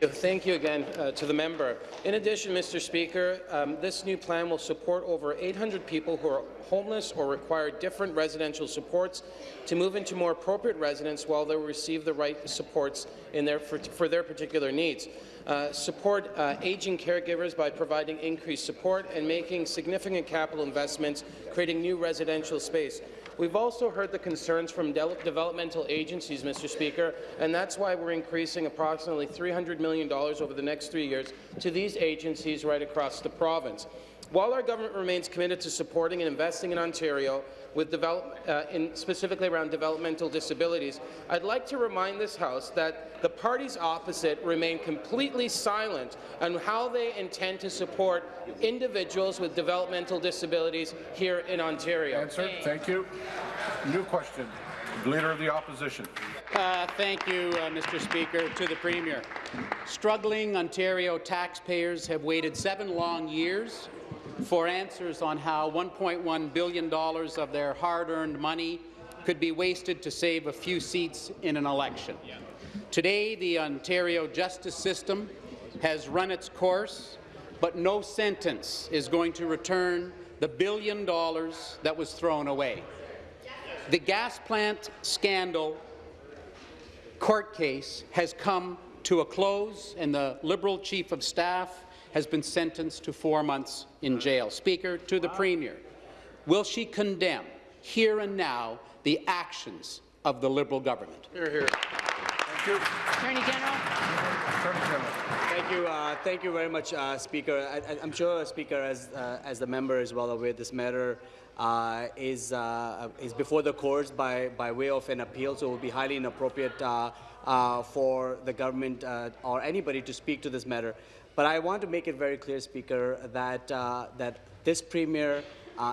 Thank you again uh, to the member. In addition, Mr. Speaker, um, this new plan will support over 800 people who are homeless or require different residential supports to move into more appropriate residence while they receive the right supports in their, for, for their particular needs. Uh, support uh, aging caregivers by providing increased support and making significant capital investments, creating new residential space. We've also heard the concerns from de developmental agencies, Mr. Speaker, and that's why we're increasing approximately $300 million over the next three years to these agencies right across the province. While our government remains committed to supporting and investing in Ontario, with develop, uh, in specifically around developmental disabilities, I'd like to remind this House that the parties opposite remain completely silent on how they intend to support individuals with developmental disabilities here in Ontario. Answer. Thank you. New question. Leader of the Opposition. Uh, thank you, uh, Mr. Speaker. To the Premier. Struggling Ontario taxpayers have waited seven long years for answers on how $1.1 billion of their hard-earned money could be wasted to save a few seats in an election. Today, the Ontario justice system has run its course, but no sentence is going to return the billion dollars that was thrown away. The gas plant scandal court case has come to a close, and the Liberal Chief of Staff has been sentenced to four months in jail. Speaker, to the Premier, will she condemn hear and now the actions of the Liberal government? Hear, here. Thank you. Attorney General. Thank you. Uh, thank you very much, uh, Speaker. I, am sure, Speaker, as uh, as the member is well aware, this matter uh, is uh, is before the courts by by way of an appeal, so it would be highly inappropriate uh, for the government or anybody to speak to this matter. But I want to make it very clear, Speaker, that that this premier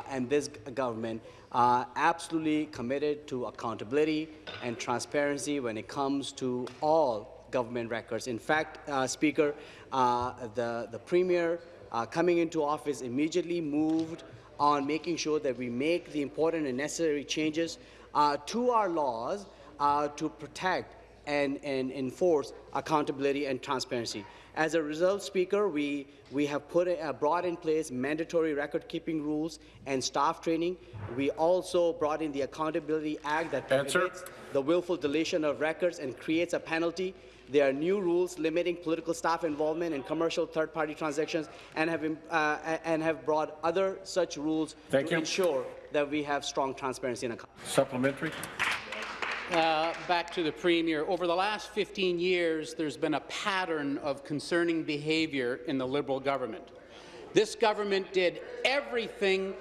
and this government uh, absolutely committed to accountability and transparency when it comes to all government records. In fact, uh, Speaker, uh, the, the Premier uh, coming into office immediately moved on making sure that we make the important and necessary changes uh, to our laws uh, to protect and, and enforce accountability and transparency. As a result, Speaker, we, we have put uh, brought in place mandatory record-keeping rules and staff training. We also brought in the Accountability Act that prohibits the willful deletion of records and creates a penalty. There are new rules limiting political staff involvement in commercial third-party transactions and have, uh, and have brought other such rules Thank to you. ensure that we have strong transparency in accountability. Supplementary. Uh, back to the Premier. Over the last 15 years, there's been a pattern of concerning behaviour in the Liberal government. This government did everything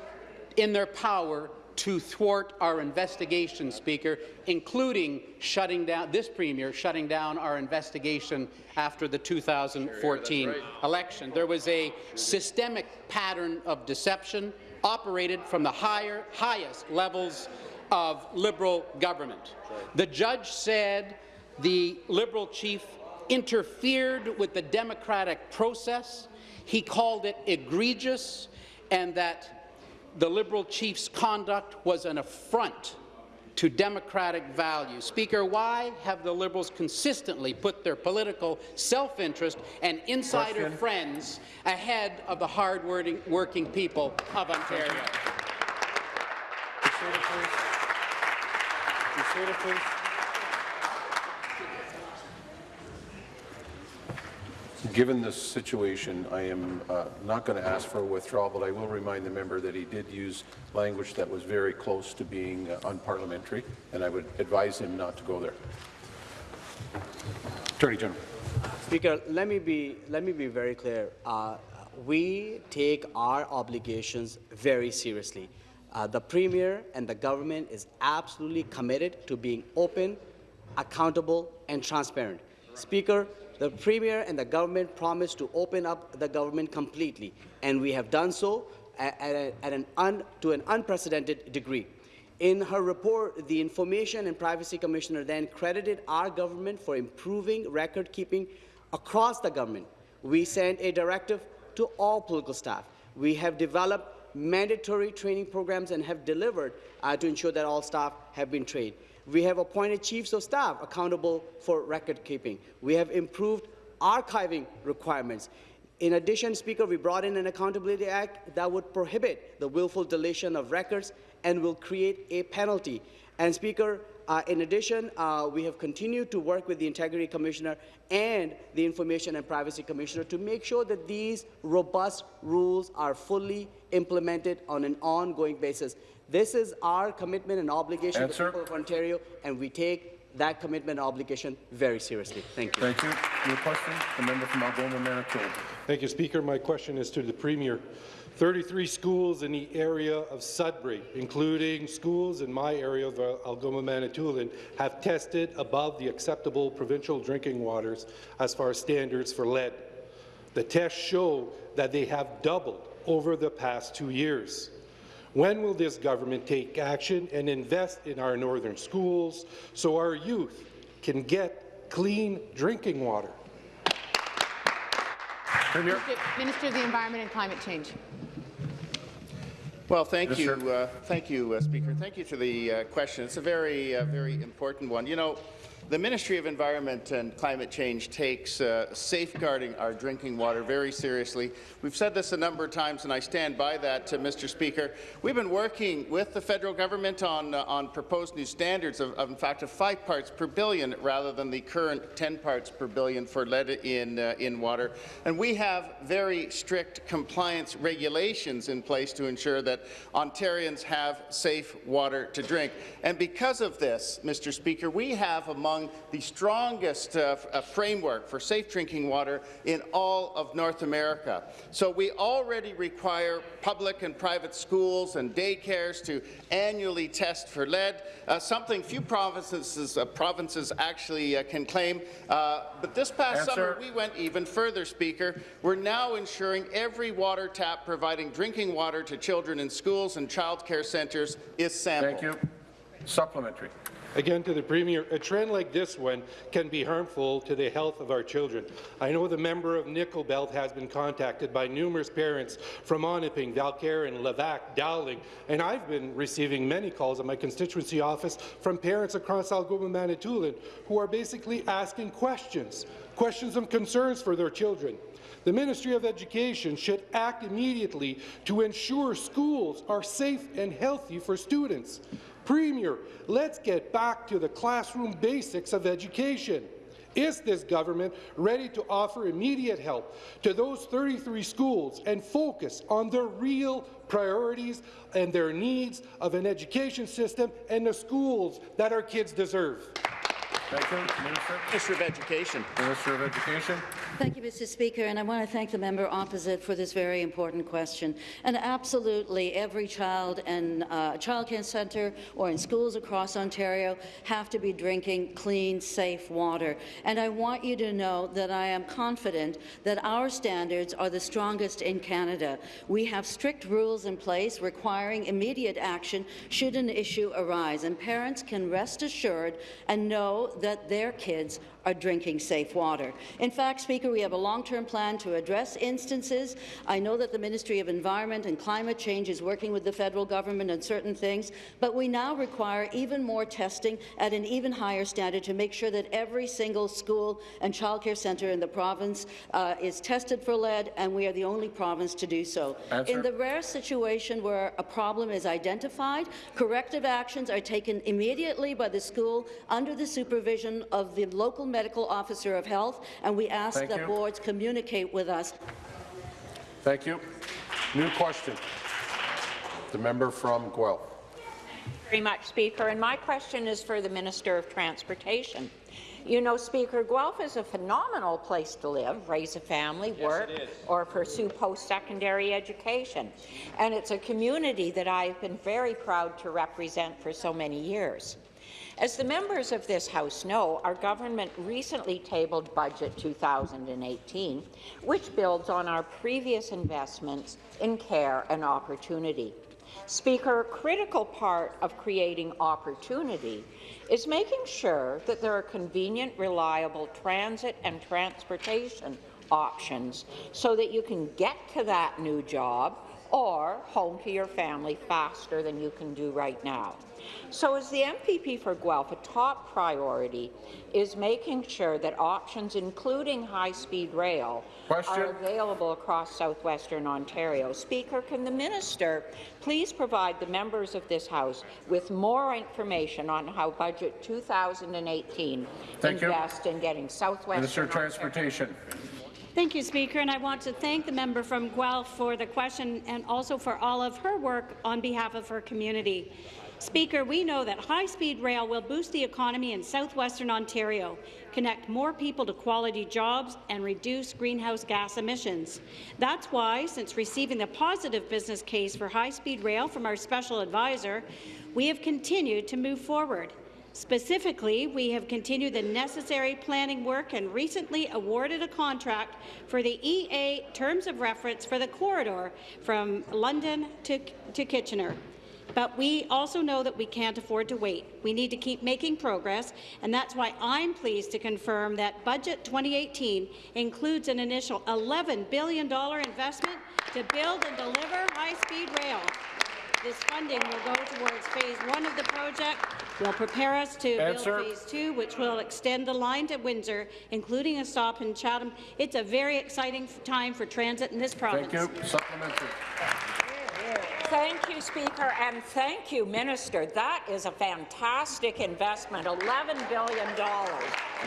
in their power to thwart our investigation, Speaker, including shutting down this Premier shutting down our investigation after the 2014 right. election. There was a systemic pattern of deception operated from the higher, highest levels of Liberal government. The judge said the Liberal chief interfered with the democratic process. He called it egregious and that the Liberal chief's conduct was an affront to democratic values. Speaker, why have the Liberals consistently put their political self-interest and insider Question. friends ahead of the hard-working people of Ontario? Seated, please. Given this situation, I am uh, not going to ask for a withdrawal, but I will remind the member that he did use language that was very close to being uh, unparliamentary, and I would advise him not to go there. Attorney General. Speaker, let me be let me be very clear. Uh, we take our obligations very seriously. Uh, the Premier and the government is absolutely committed to being open, accountable and transparent. Speaker, the Premier and the government promised to open up the government completely, and we have done so at, at, at an un, to an unprecedented degree. In her report, the Information and Privacy Commissioner then credited our government for improving record keeping across the government. We sent a directive to all political staff. We have developed mandatory training programs and have delivered uh, to ensure that all staff have been trained. We have appointed chiefs of staff accountable for record keeping. We have improved archiving requirements. In addition, Speaker, we brought in an Accountability Act that would prohibit the willful deletion of records and will create a penalty. And Speaker, uh, in addition, uh, we have continued to work with the Integrity Commissioner and the Information and Privacy Commissioner to make sure that these robust rules are fully implemented on an ongoing basis. This is our commitment and obligation Answer. to the people of Ontario, and we take that commitment and obligation very seriously. Thank you. Thank you. Your question, the member from Algoma, Manitoulin. Thank you, Speaker. My question is to the Premier. 33 schools in the area of Sudbury, including schools in my area of uh, Algoma, Manitoulin, have tested above the acceptable provincial drinking waters as far as standards for lead. The tests show that they have doubled over the past two years. When will this government take action and invest in our northern schools so our youth can get clean drinking water? Premier. Minister of the Environment and Climate Change. Well, thank you, uh, thank you, uh, Speaker. Thank you for the uh, question. It's a very, uh, very important one. You know, the Ministry of Environment and Climate Change takes uh, safeguarding our drinking water very seriously. We've said this a number of times, and I stand by that, uh, Mr. Speaker. We've been working with the federal government on, uh, on proposed new standards of, of, in fact, of five parts per billion rather than the current 10 parts per billion for lead in, uh, in water. And we have very strict compliance regulations in place to ensure that Ontarians have safe water to drink. And because of this, Mr. Speaker, we have among among the strongest uh, uh, framework for safe drinking water in all of North America. So we already require public and private schools and daycares to annually test for lead, uh, something few provinces, uh, provinces actually uh, can claim. Uh, but this past Answer. summer, we went even further, Speaker. We're now ensuring every water tap providing drinking water to children in schools and child care centres is sampled. Thank you. Supplementary. Again, to the Premier, a trend like this one can be harmful to the health of our children. I know the member of Nickel Belt has been contacted by numerous parents from Onaping, Valcarron, Levack, Dowling, and I've been receiving many calls at my constituency office from parents across Algoma, Manitoulin, who are basically asking questions, questions and concerns for their children. The Ministry of Education should act immediately to ensure schools are safe and healthy for students. Premier, let's get back to the classroom basics of education. Is this government ready to offer immediate help to those 33 schools and focus on their real priorities and their needs of an education system and the schools that our kids deserve? Thank you. Minister. Minister of Education. Minister of Education. Thank you, Mr. Speaker, and I want to thank the member opposite for this very important question. And absolutely, every child in uh, childcare centre or in schools across Ontario have to be drinking clean, safe water. And I want you to know that I am confident that our standards are the strongest in Canada. We have strict rules in place requiring immediate action should an issue arise, and parents can rest assured and know that their kids are drinking safe water. In fact, Speaker, we have a long-term plan to address instances. I know that the Ministry of Environment and Climate Change is working with the federal government on certain things, but we now require even more testing at an even higher standard to make sure that every single school and childcare centre in the province uh, is tested for lead, and we are the only province to do so. Answer. In the rare situation where a problem is identified, corrective actions are taken immediately by the school under the supervision of the local medical officer of health, and we ask Thank that you. boards communicate with us. Thank you. New question. The member from Guelph. very much, Speaker. And my question is for the Minister of Transportation. You know, Speaker, Guelph is a phenomenal place to live, raise a family, work, or pursue post-secondary education. And it's a community that I've been very proud to represent for so many years. As the members of this House know, our government recently tabled Budget 2018, which builds on our previous investments in care and opportunity. Speaker, a critical part of creating opportunity is making sure that there are convenient, reliable transit and transportation options so that you can get to that new job or home to your family faster than you can do right now. So as the MPP for Guelph, a top priority is making sure that options, including high-speed rail, Question. are available across southwestern Ontario. Speaker, can the minister please provide the members of this House with more information on how Budget 2018 Thank you. invests in getting southwestern Minister of Ontario Transportation. Thank you, Speaker, and I want to thank the member from Guelph for the question and also for all of her work on behalf of her community. Speaker, we know that high-speed rail will boost the economy in southwestern Ontario, connect more people to quality jobs, and reduce greenhouse gas emissions. That's why, since receiving the positive business case for high-speed rail from our special advisor, we have continued to move forward. Specifically, we have continued the necessary planning work and recently awarded a contract for the EA terms of reference for the corridor from London to, to Kitchener. But we also know that we can't afford to wait. We need to keep making progress, and that's why I'm pleased to confirm that Budget 2018 includes an initial $11 billion investment to build and deliver high-speed rail. This funding will go towards phase one of the project, will prepare us to Answer. build phase two, which will extend the line to Windsor, including a stop in Chatham. It's a very exciting time for transit in this province. Thank you. Supplementary. Thank you, Speaker, and thank you, Minister. That is a fantastic investment, $11 billion.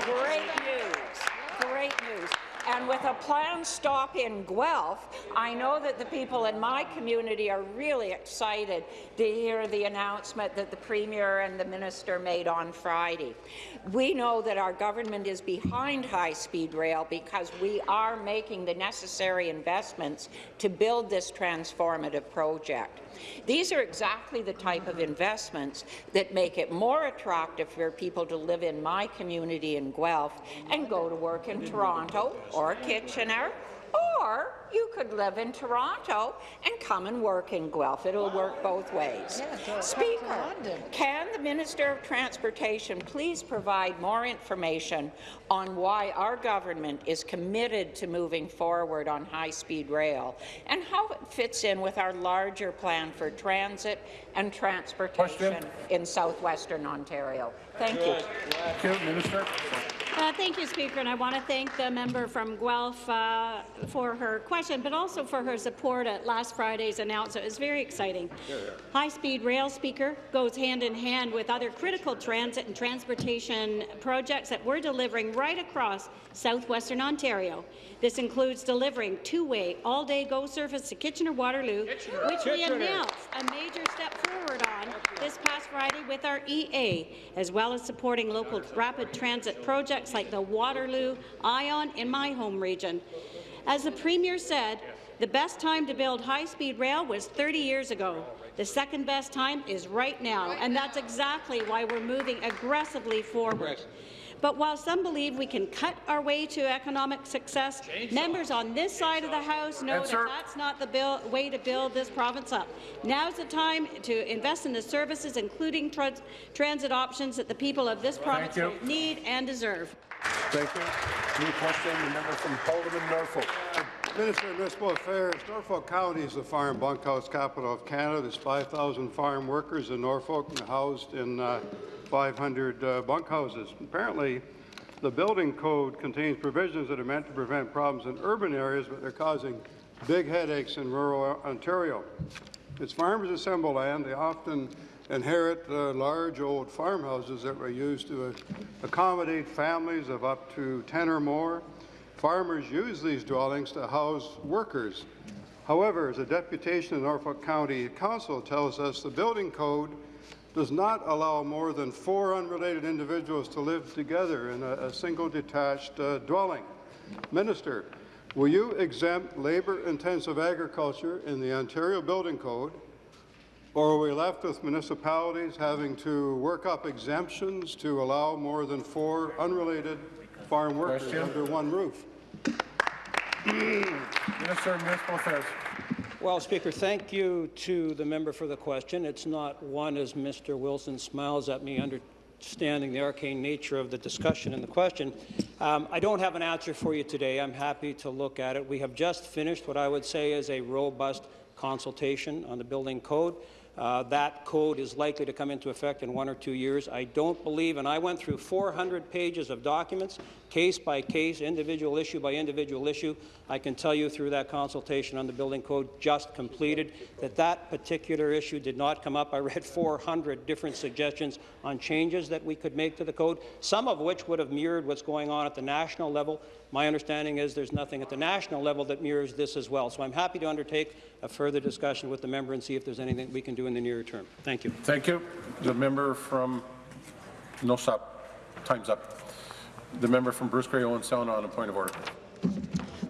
Great news. Great news. And with a planned stop in Guelph, I know that the people in my community are really excited to hear the announcement that the Premier and the Minister made on Friday. We know that our government is behind high-speed rail because we are making the necessary investments to build this transformative project. These are exactly the type of investments that make it more attractive for people to live in my community in Guelph and go to work in Toronto or Kitchener or you could live in Toronto and come and work in Guelph. It'll work both ways. Speaker, can the Minister of Transportation please provide more information on why our government is committed to moving forward on high-speed rail and how it fits in with our larger plan for transit and transportation in southwestern Ontario? Thank you. Thank you, Minister. Uh, thank you, Speaker, and I want to thank the member from Guelph uh, for her question, but also for her support at last Friday's announcement. It was very exciting. High-speed rail, Speaker, goes hand in hand with other critical transit and transportation projects that we're delivering right across southwestern Ontario. This includes delivering two-way, all-day GO service to Kitchener-Waterloo, which we announced a major step forward on this past Friday with our EA, as well as supporting local rapid transit projects like the Waterloo Ion in my home region. As the Premier said, the best time to build high-speed rail was 30 years ago. The second best time is right now, and that's exactly why we're moving aggressively forward. But while some believe we can cut our way to economic success, members on this side of the House know that that's not the bill, way to build this province up. Now's the time to invest in the services, including trans transit options that the people of this province you. need and deserve. Thank you. New question, the member from Parliament, Norfolk. Minister of Municipal Affairs, Norfolk County is the farm bunkhouse capital of Canada. There's 5,000 farm workers in Norfolk and housed in uh, 500 uh, bunkhouses. Apparently, the building code contains provisions that are meant to prevent problems in urban areas, but they're causing big headaches in rural Ontario. As farmers assemble land, they often inherit uh, large old farmhouses that were used to uh, accommodate families of up to 10 or more. Farmers use these dwellings to house workers. However, as a deputation of Norfolk County Council tells us, the building code does not allow more than four unrelated individuals to live together in a, a single detached uh, dwelling. Minister, will you exempt labor-intensive agriculture in the Ontario Building Code, or are we left with municipalities having to work up exemptions to allow more than four unrelated farm workers Question. under one roof? [CLEARS THROAT] Minister of Municipal Affairs. Well, Speaker, thank you to the member for the question. It's not one, as Mr. Wilson smiles at me, understanding the arcane nature of the discussion and the question. Um, I don't have an answer for you today. I'm happy to look at it. We have just finished what I would say is a robust consultation on the building code. Uh, that code is likely to come into effect in one or two years. I don't believe, and I went through 400 pages of documents, case by case, individual issue by individual issue. I can tell you through that consultation on the building code just completed that that particular issue did not come up. I read [LAUGHS] 400 different suggestions on changes that we could make to the code, some of which would have mirrored what's going on at the national level. My understanding is there's nothing at the national level that mirrors this as well. So I'm happy to undertake a further discussion with the member and see if there's anything we can do in the near term. Thank you. Thank you. The member from, no stop, time's up. The member from Bruce Grey Owen Sound on a point of order.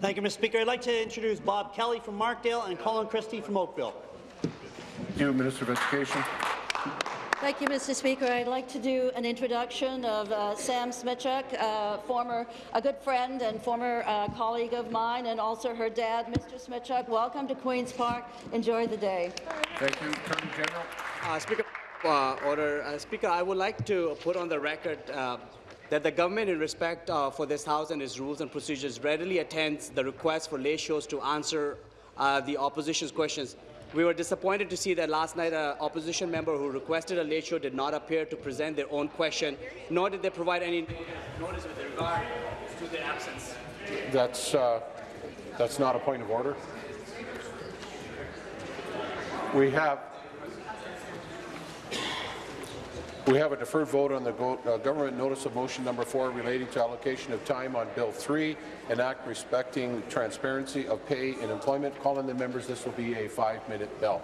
Thank you, Mr. Speaker. I'd like to introduce Bob Kelly from Markdale and Colin Christie from Oakville. Thank you, Minister of Education. Thank you, Mr. Speaker. I'd like to do an introduction of uh, Sam Smichuk, uh, former, a good friend and former uh, colleague of mine, and also her dad, Mr. Smichuk. Welcome to Queen's Park. Enjoy the day. Thank you, Attorney General. Uh, Speaker, uh, order. Uh, Speaker, I would like to put on the record uh, that the government, in respect uh, for this House and its rules and procedures, readily attends the request for late shows to answer uh, the opposition's questions. We were disappointed to see that last night an opposition member who requested a late show did not appear to present their own question, nor did they provide any notice with regard to their absence. That's, uh, that's not a point of order. We have, We have a deferred vote on the go uh, government notice of motion number four relating to allocation of time on Bill 3, an act respecting transparency of pay and employment. Calling the members, this will be a five-minute bell.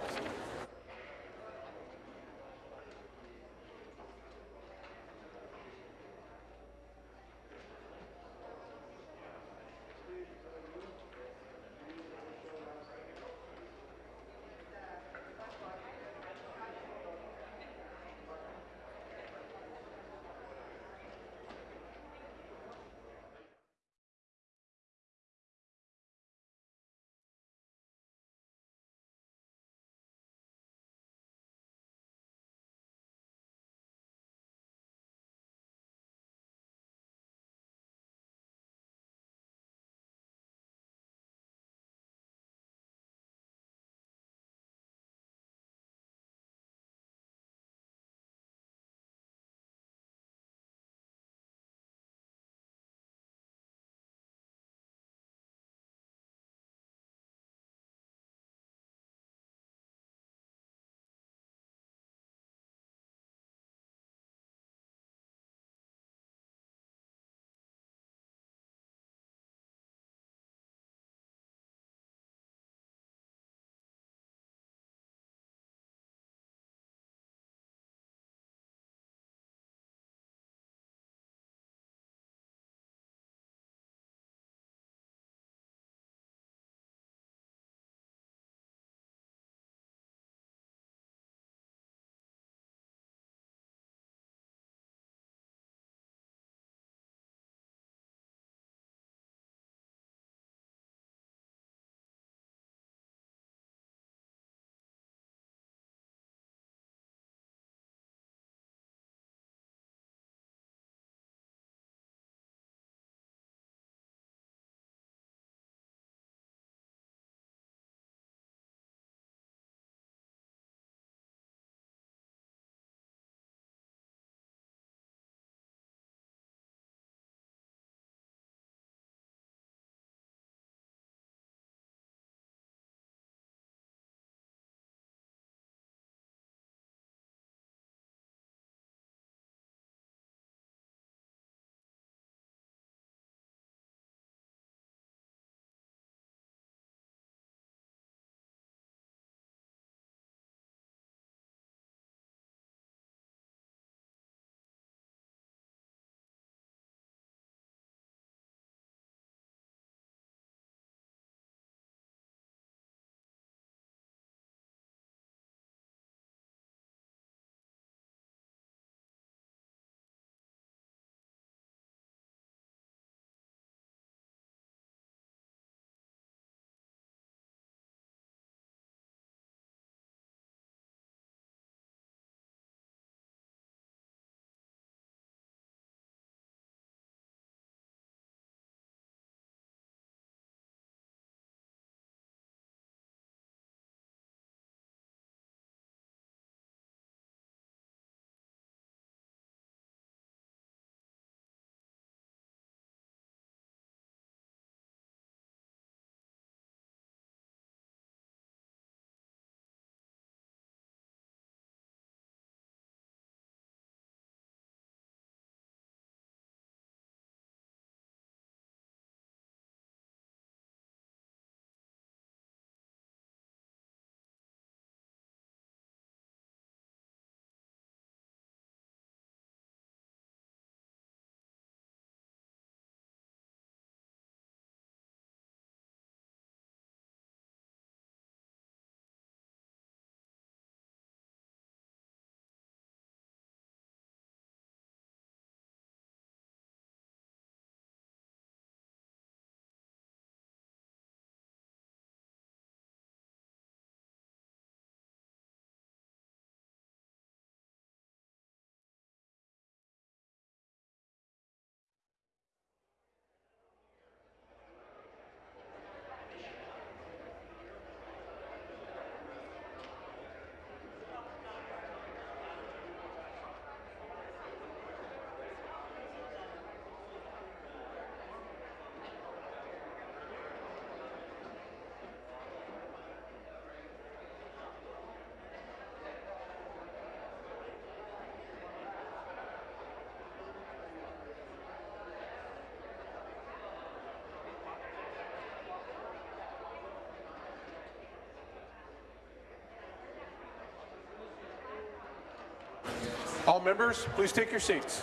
Members, please take your seats.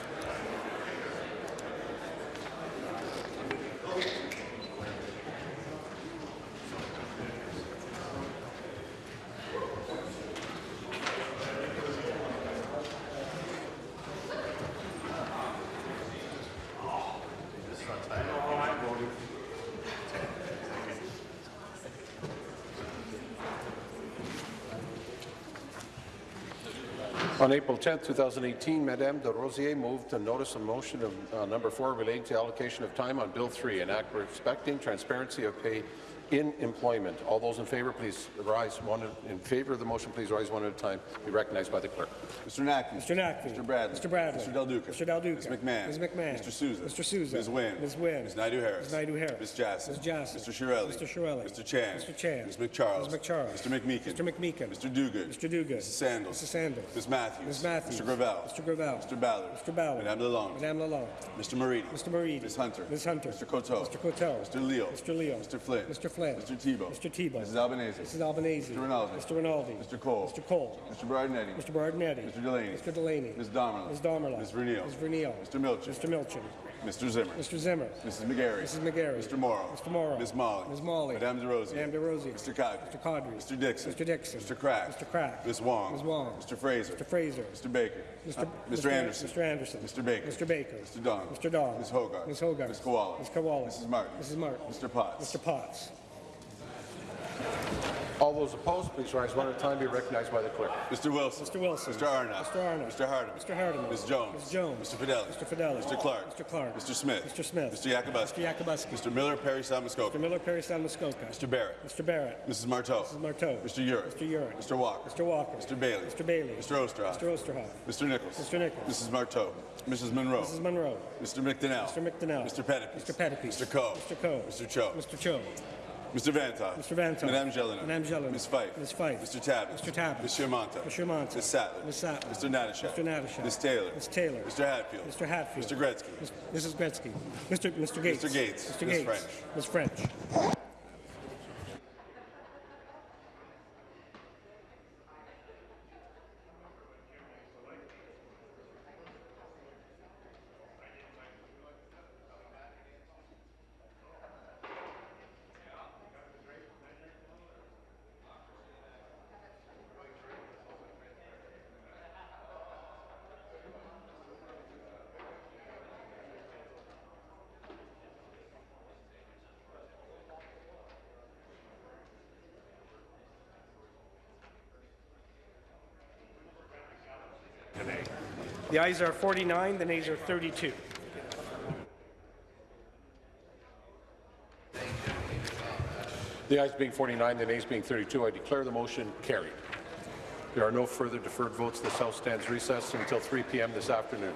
On April 10, 2018, Madame Des Rosiers moved to notice a motion of uh, number four relating to allocation of time on Bill 3, an act respecting transparency of pay in employment. All those in favour, please rise one in favor of the motion. Please rise one at a time. Be recognized by the clerk. Mr. Naqvi. Mr. Naqvi. Mr. Bradley. Mr. Bradley. Mr. Del Duca. Mr. Del Duca. Ms. McMahon. Ms. McMahon. Mr. Sousa. Mr. Sousa. Ms. Wynne. Ms. Wynne. Ms. Naidoo-Harris. Ms. Naidoo-Harris. Ms. Jassy. Ms. Jassy. Mr. Chiarelli. Mr. Chiarelli. Mr. Chan. Mr. Chan. Ms. MacCharles. Ms. MacCharles. Mr. McMeekin. Mr. McMeekin. Mr. Duguid. Mr. Duguid. Mrs. Sandals. Mrs. Sandals. Ms. Matthews. Ms. Matthews. Mr. Gravelle. Mr. Gravelle. Mr. Ballard. Mr. Ballard. Madame Lalonde. Madame Lalonde. Mr. Moridi. Mr. Moridi. Ms. Hunter. Ms. Hunter. Mr. Coteau. Mr. Coteau. Mr. Leo. Mr. Leo. Mr. Flynn. Mr. Flynn. Mr. Thibeault. Mr. Thibeault. Mrs. Albanese. Mrs. Albanese. Mr. Rinaldi. Mr. Rinaldi. Mr. Colle. Mr. Colle. Mr. Berardinetti. Mr. Berardinetti. Mr. Delaney. Mr. Delaney. Ms. Damerla. Ms. Damerla. Ms. Vernile. Ms. Vernile. Mr. Milczyn. Mr. Milczyn. Mr. Zimmer. Mr. Zimmer. Mrs. McGarry. Mrs. McGarry. Mr. Mauro. Mr. Mauro. Ms. Malhi. Ms. Malhi. Madame Des Rosiers. Madame Des Rosiers. Mr. Qaadri. Mr. Qaadri. Mr. Dickson. Mr. Dickson. Mr. Crack. Mr. Crack. Ms. Wong. Ms. Wong. Mr. Fraser. Mr. Fraser. Mr. Baker. Mr. Uh, Mr. Anderson. Mr. Anderson. Mr. Baker. Mr. Baker. Mr. Dong. Mr. Dong. Ms. Hoggarth. Ms. Hoggarth. Ms. Kiwala. Ms. Kiwala. Mrs. Martin. Mrs. Martin. Mr. Potts. Mr. Potts. All those opposed, please rise one at a time. Be recognized by the clerk. Mr. Wilson. Mr. Wilson. Mr. Arnott. Mr. Arnott. Mr. Hardeman. Mr. Hardeman. Ms. Jones. Ms. Jones. Mr. Fedeli. Mr. Fedeli. Mr. Clark. Mr. Clark. Mr. Smith. Mr. Smith. Mr. Yakabuski. Mr. Yakabuski. Mr. Miller, Parry Sound Mr. Miller, Parry Sound Muskoka. Mr. Barrett. Mr. Barrett. Mrs. Martow. Mrs. Martow. Mr. Yurek. Mr. Yurek. Mr. Walker. Mr. Walker. Mr. Bailey. Mr. Bailey. Mr. Oosterhoff. Mr. Oosterhoff. Mr. Nichols. Mr. Nichols. Mrs. Marteau. Mrs. Munro. Mrs. Munro. Mr. McDonell. Mr. McDonell. Mr. Pettapiece. Mr. Pettapiece. Mr. Coe. Mr. Coe. Mr. Cho. Mr. Cho. Mr. Vanthof. Mr. Vanthof. Madame Gélinas. Madame Gélinas. Ms. Fife. Ms. Fife. Mr. Tabbett. Mr. Tabbett. Monsieur Mantha. Monsieur Mantha. Ms. Sattler. Ms. Sattler. Mr. Natyshak. Mr. Natyshak. Ms. Taylor. Ms. Taylor. Mr. Hatfield. Mr. Hatfield. Mr. Gretzky. Ms. Mrs. Gretzky. Mr. Mr. Gates. Mr. Gates. Mr. Ms. French. Ms. French. The ayes are 49, the nays are 32. The ayes being 49, the nays being 32, I declare the motion carried. There are no further deferred votes. This House stands recessed until 3 p.m. this afternoon.